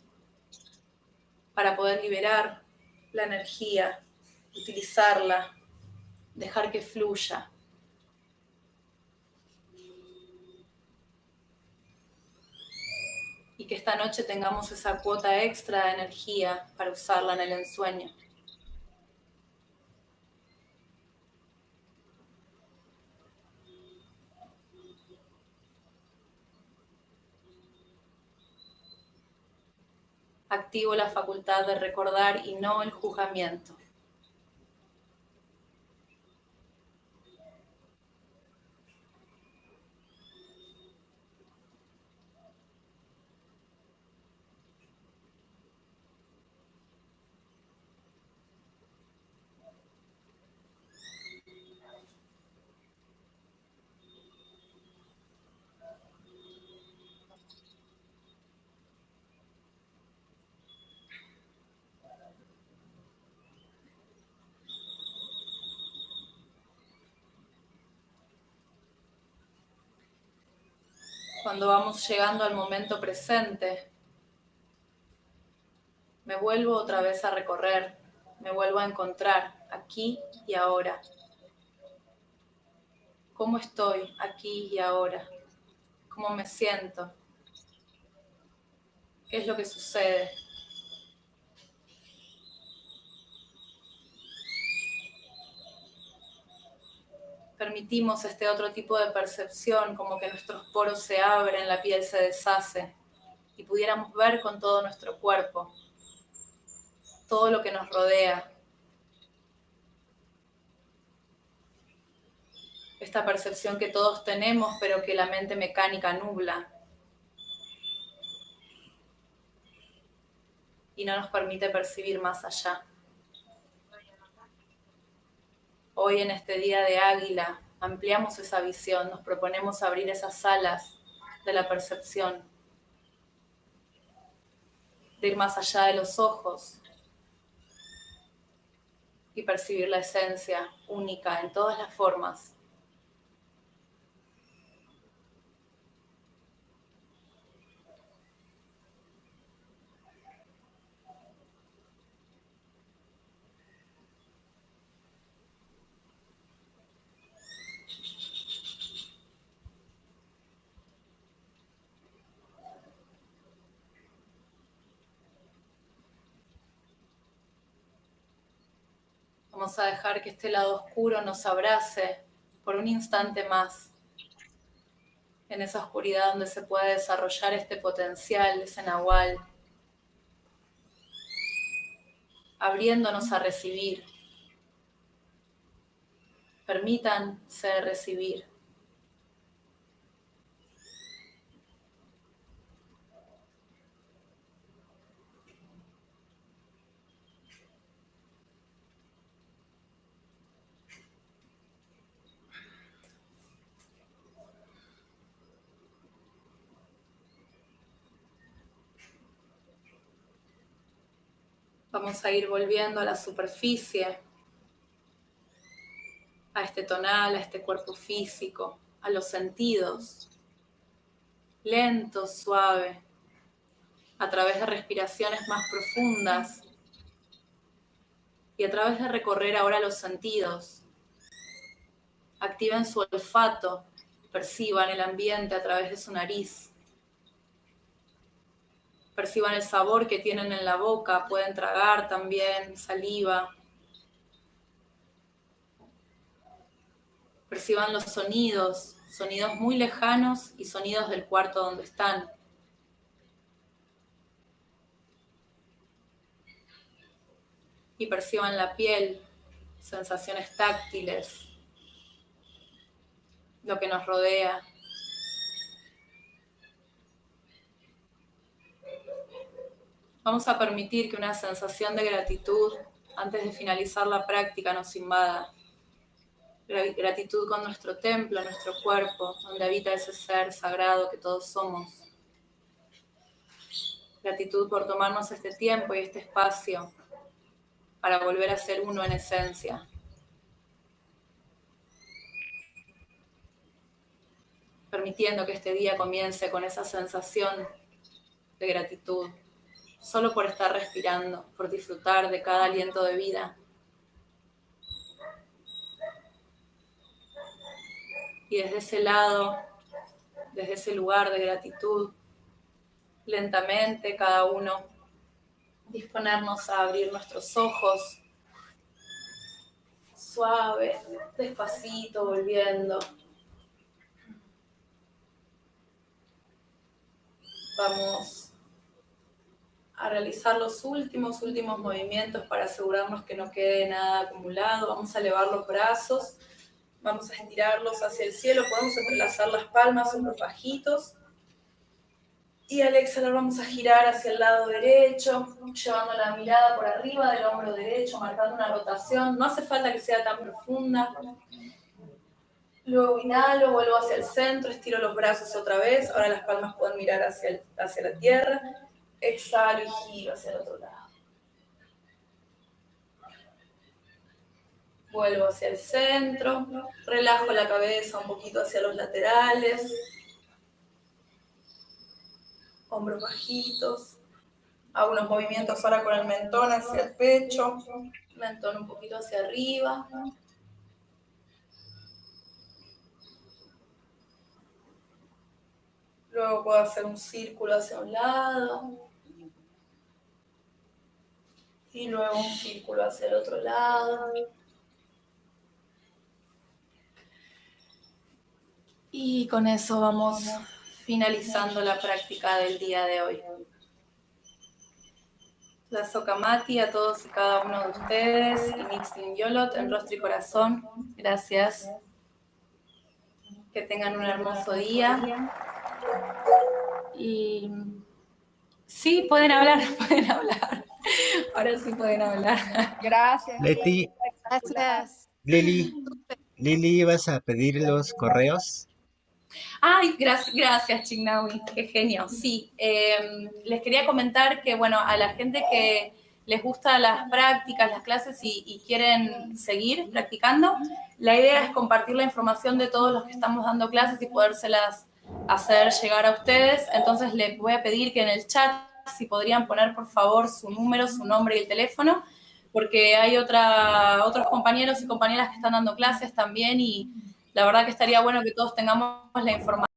para poder liberar la energía, utilizarla, dejar que fluya. Que esta noche tengamos esa cuota extra de energía para usarla en el ensueño. activo la facultad de recordar y no el juzgamiento. Cuando vamos llegando al momento presente, me vuelvo otra vez a recorrer, me vuelvo a encontrar aquí y ahora. ¿Cómo estoy aquí y ahora? ¿Cómo me siento? ¿Qué es lo que sucede? Permitimos este otro tipo de percepción, como que nuestros poros se abren, la piel se deshace y pudiéramos ver con todo nuestro cuerpo todo lo que nos rodea. Esta percepción que todos tenemos, pero que la mente mecánica nubla y no nos permite percibir más allá. Hoy en este día de águila ampliamos esa visión, nos proponemos abrir esas alas de la percepción, de ir más allá de los ojos y percibir la esencia única en todas las formas A dejar que este lado oscuro nos abrace por un instante más. En esa oscuridad donde se puede desarrollar este potencial, ese nahual. Abriéndonos a recibir. Permítanse recibir. A ir volviendo a la superficie, a este tonal, a este cuerpo físico, a los sentidos. Lento, suave, a través de respiraciones más profundas y a través de recorrer ahora los sentidos. Activen su olfato, perciban el ambiente a través de su nariz perciban el sabor que tienen en la boca, pueden tragar también saliva. Perciban los sonidos, sonidos muy lejanos y sonidos del cuarto donde están. Y perciban la piel, sensaciones táctiles, lo que nos rodea. Vamos a permitir que una sensación de gratitud antes de finalizar la práctica nos invada. Gratitud con nuestro templo, nuestro cuerpo, donde habita ese ser sagrado que todos somos. Gratitud por tomarnos este tiempo y este espacio para volver a ser uno en esencia. Permitiendo que este día comience con esa sensación de gratitud solo por estar respirando, por disfrutar de cada aliento de vida. Y desde ese lado, desde ese lugar de gratitud, lentamente cada uno disponernos a abrir nuestros ojos, suave, despacito, volviendo. Vamos a realizar los últimos, últimos movimientos para asegurarnos que no quede nada acumulado. Vamos a elevar los brazos, vamos a estirarlos hacia el cielo, podemos entrelazar las palmas los bajitos. Y al exhalar vamos a girar hacia el lado derecho, llevando la mirada por arriba del hombro derecho, marcando una rotación. No hace falta que sea tan profunda. Luego inhalo, vuelvo hacia el centro, estiro los brazos otra vez. Ahora las palmas pueden mirar hacia, hacia la tierra exhalo y giro hacia el otro lado. Vuelvo hacia el centro, relajo la cabeza un poquito hacia los laterales, hombros bajitos, hago unos movimientos ahora con el mentón hacia el pecho, mentón un poquito hacia arriba. Luego puedo hacer un círculo hacia un lado y luego un círculo hacia el otro lado. Y con eso vamos finalizando la práctica del día de hoy. La Sokamati a todos y cada uno de ustedes y Nixin Yolot en rostro y corazón. Gracias. Que tengan un hermoso día. Y sí, pueden hablar, <laughs> pueden hablar. <laughs> Ahora sí pueden hablar. Gracias. Leti. Gracias. Lili. Lili, ¿ibas a pedir los correos? Ay, gracias, gracias Chignawi, qué genio. Sí, em, les quería comentar que, bueno, a la gente que les gustan las prácticas, las clases y, y, quieren seguir practicando, la idea es compartir la información de todos los que estamos dando clases y podérselas hacer llegar a ustedes. Entonces les voy a pedir que en el chat si podrían poner por favor su número, su nombre y el teléfono, porque hay otra, otros compañeros y compañeras que están dando clases también y la verdad que estaría bueno que todos tengamos la información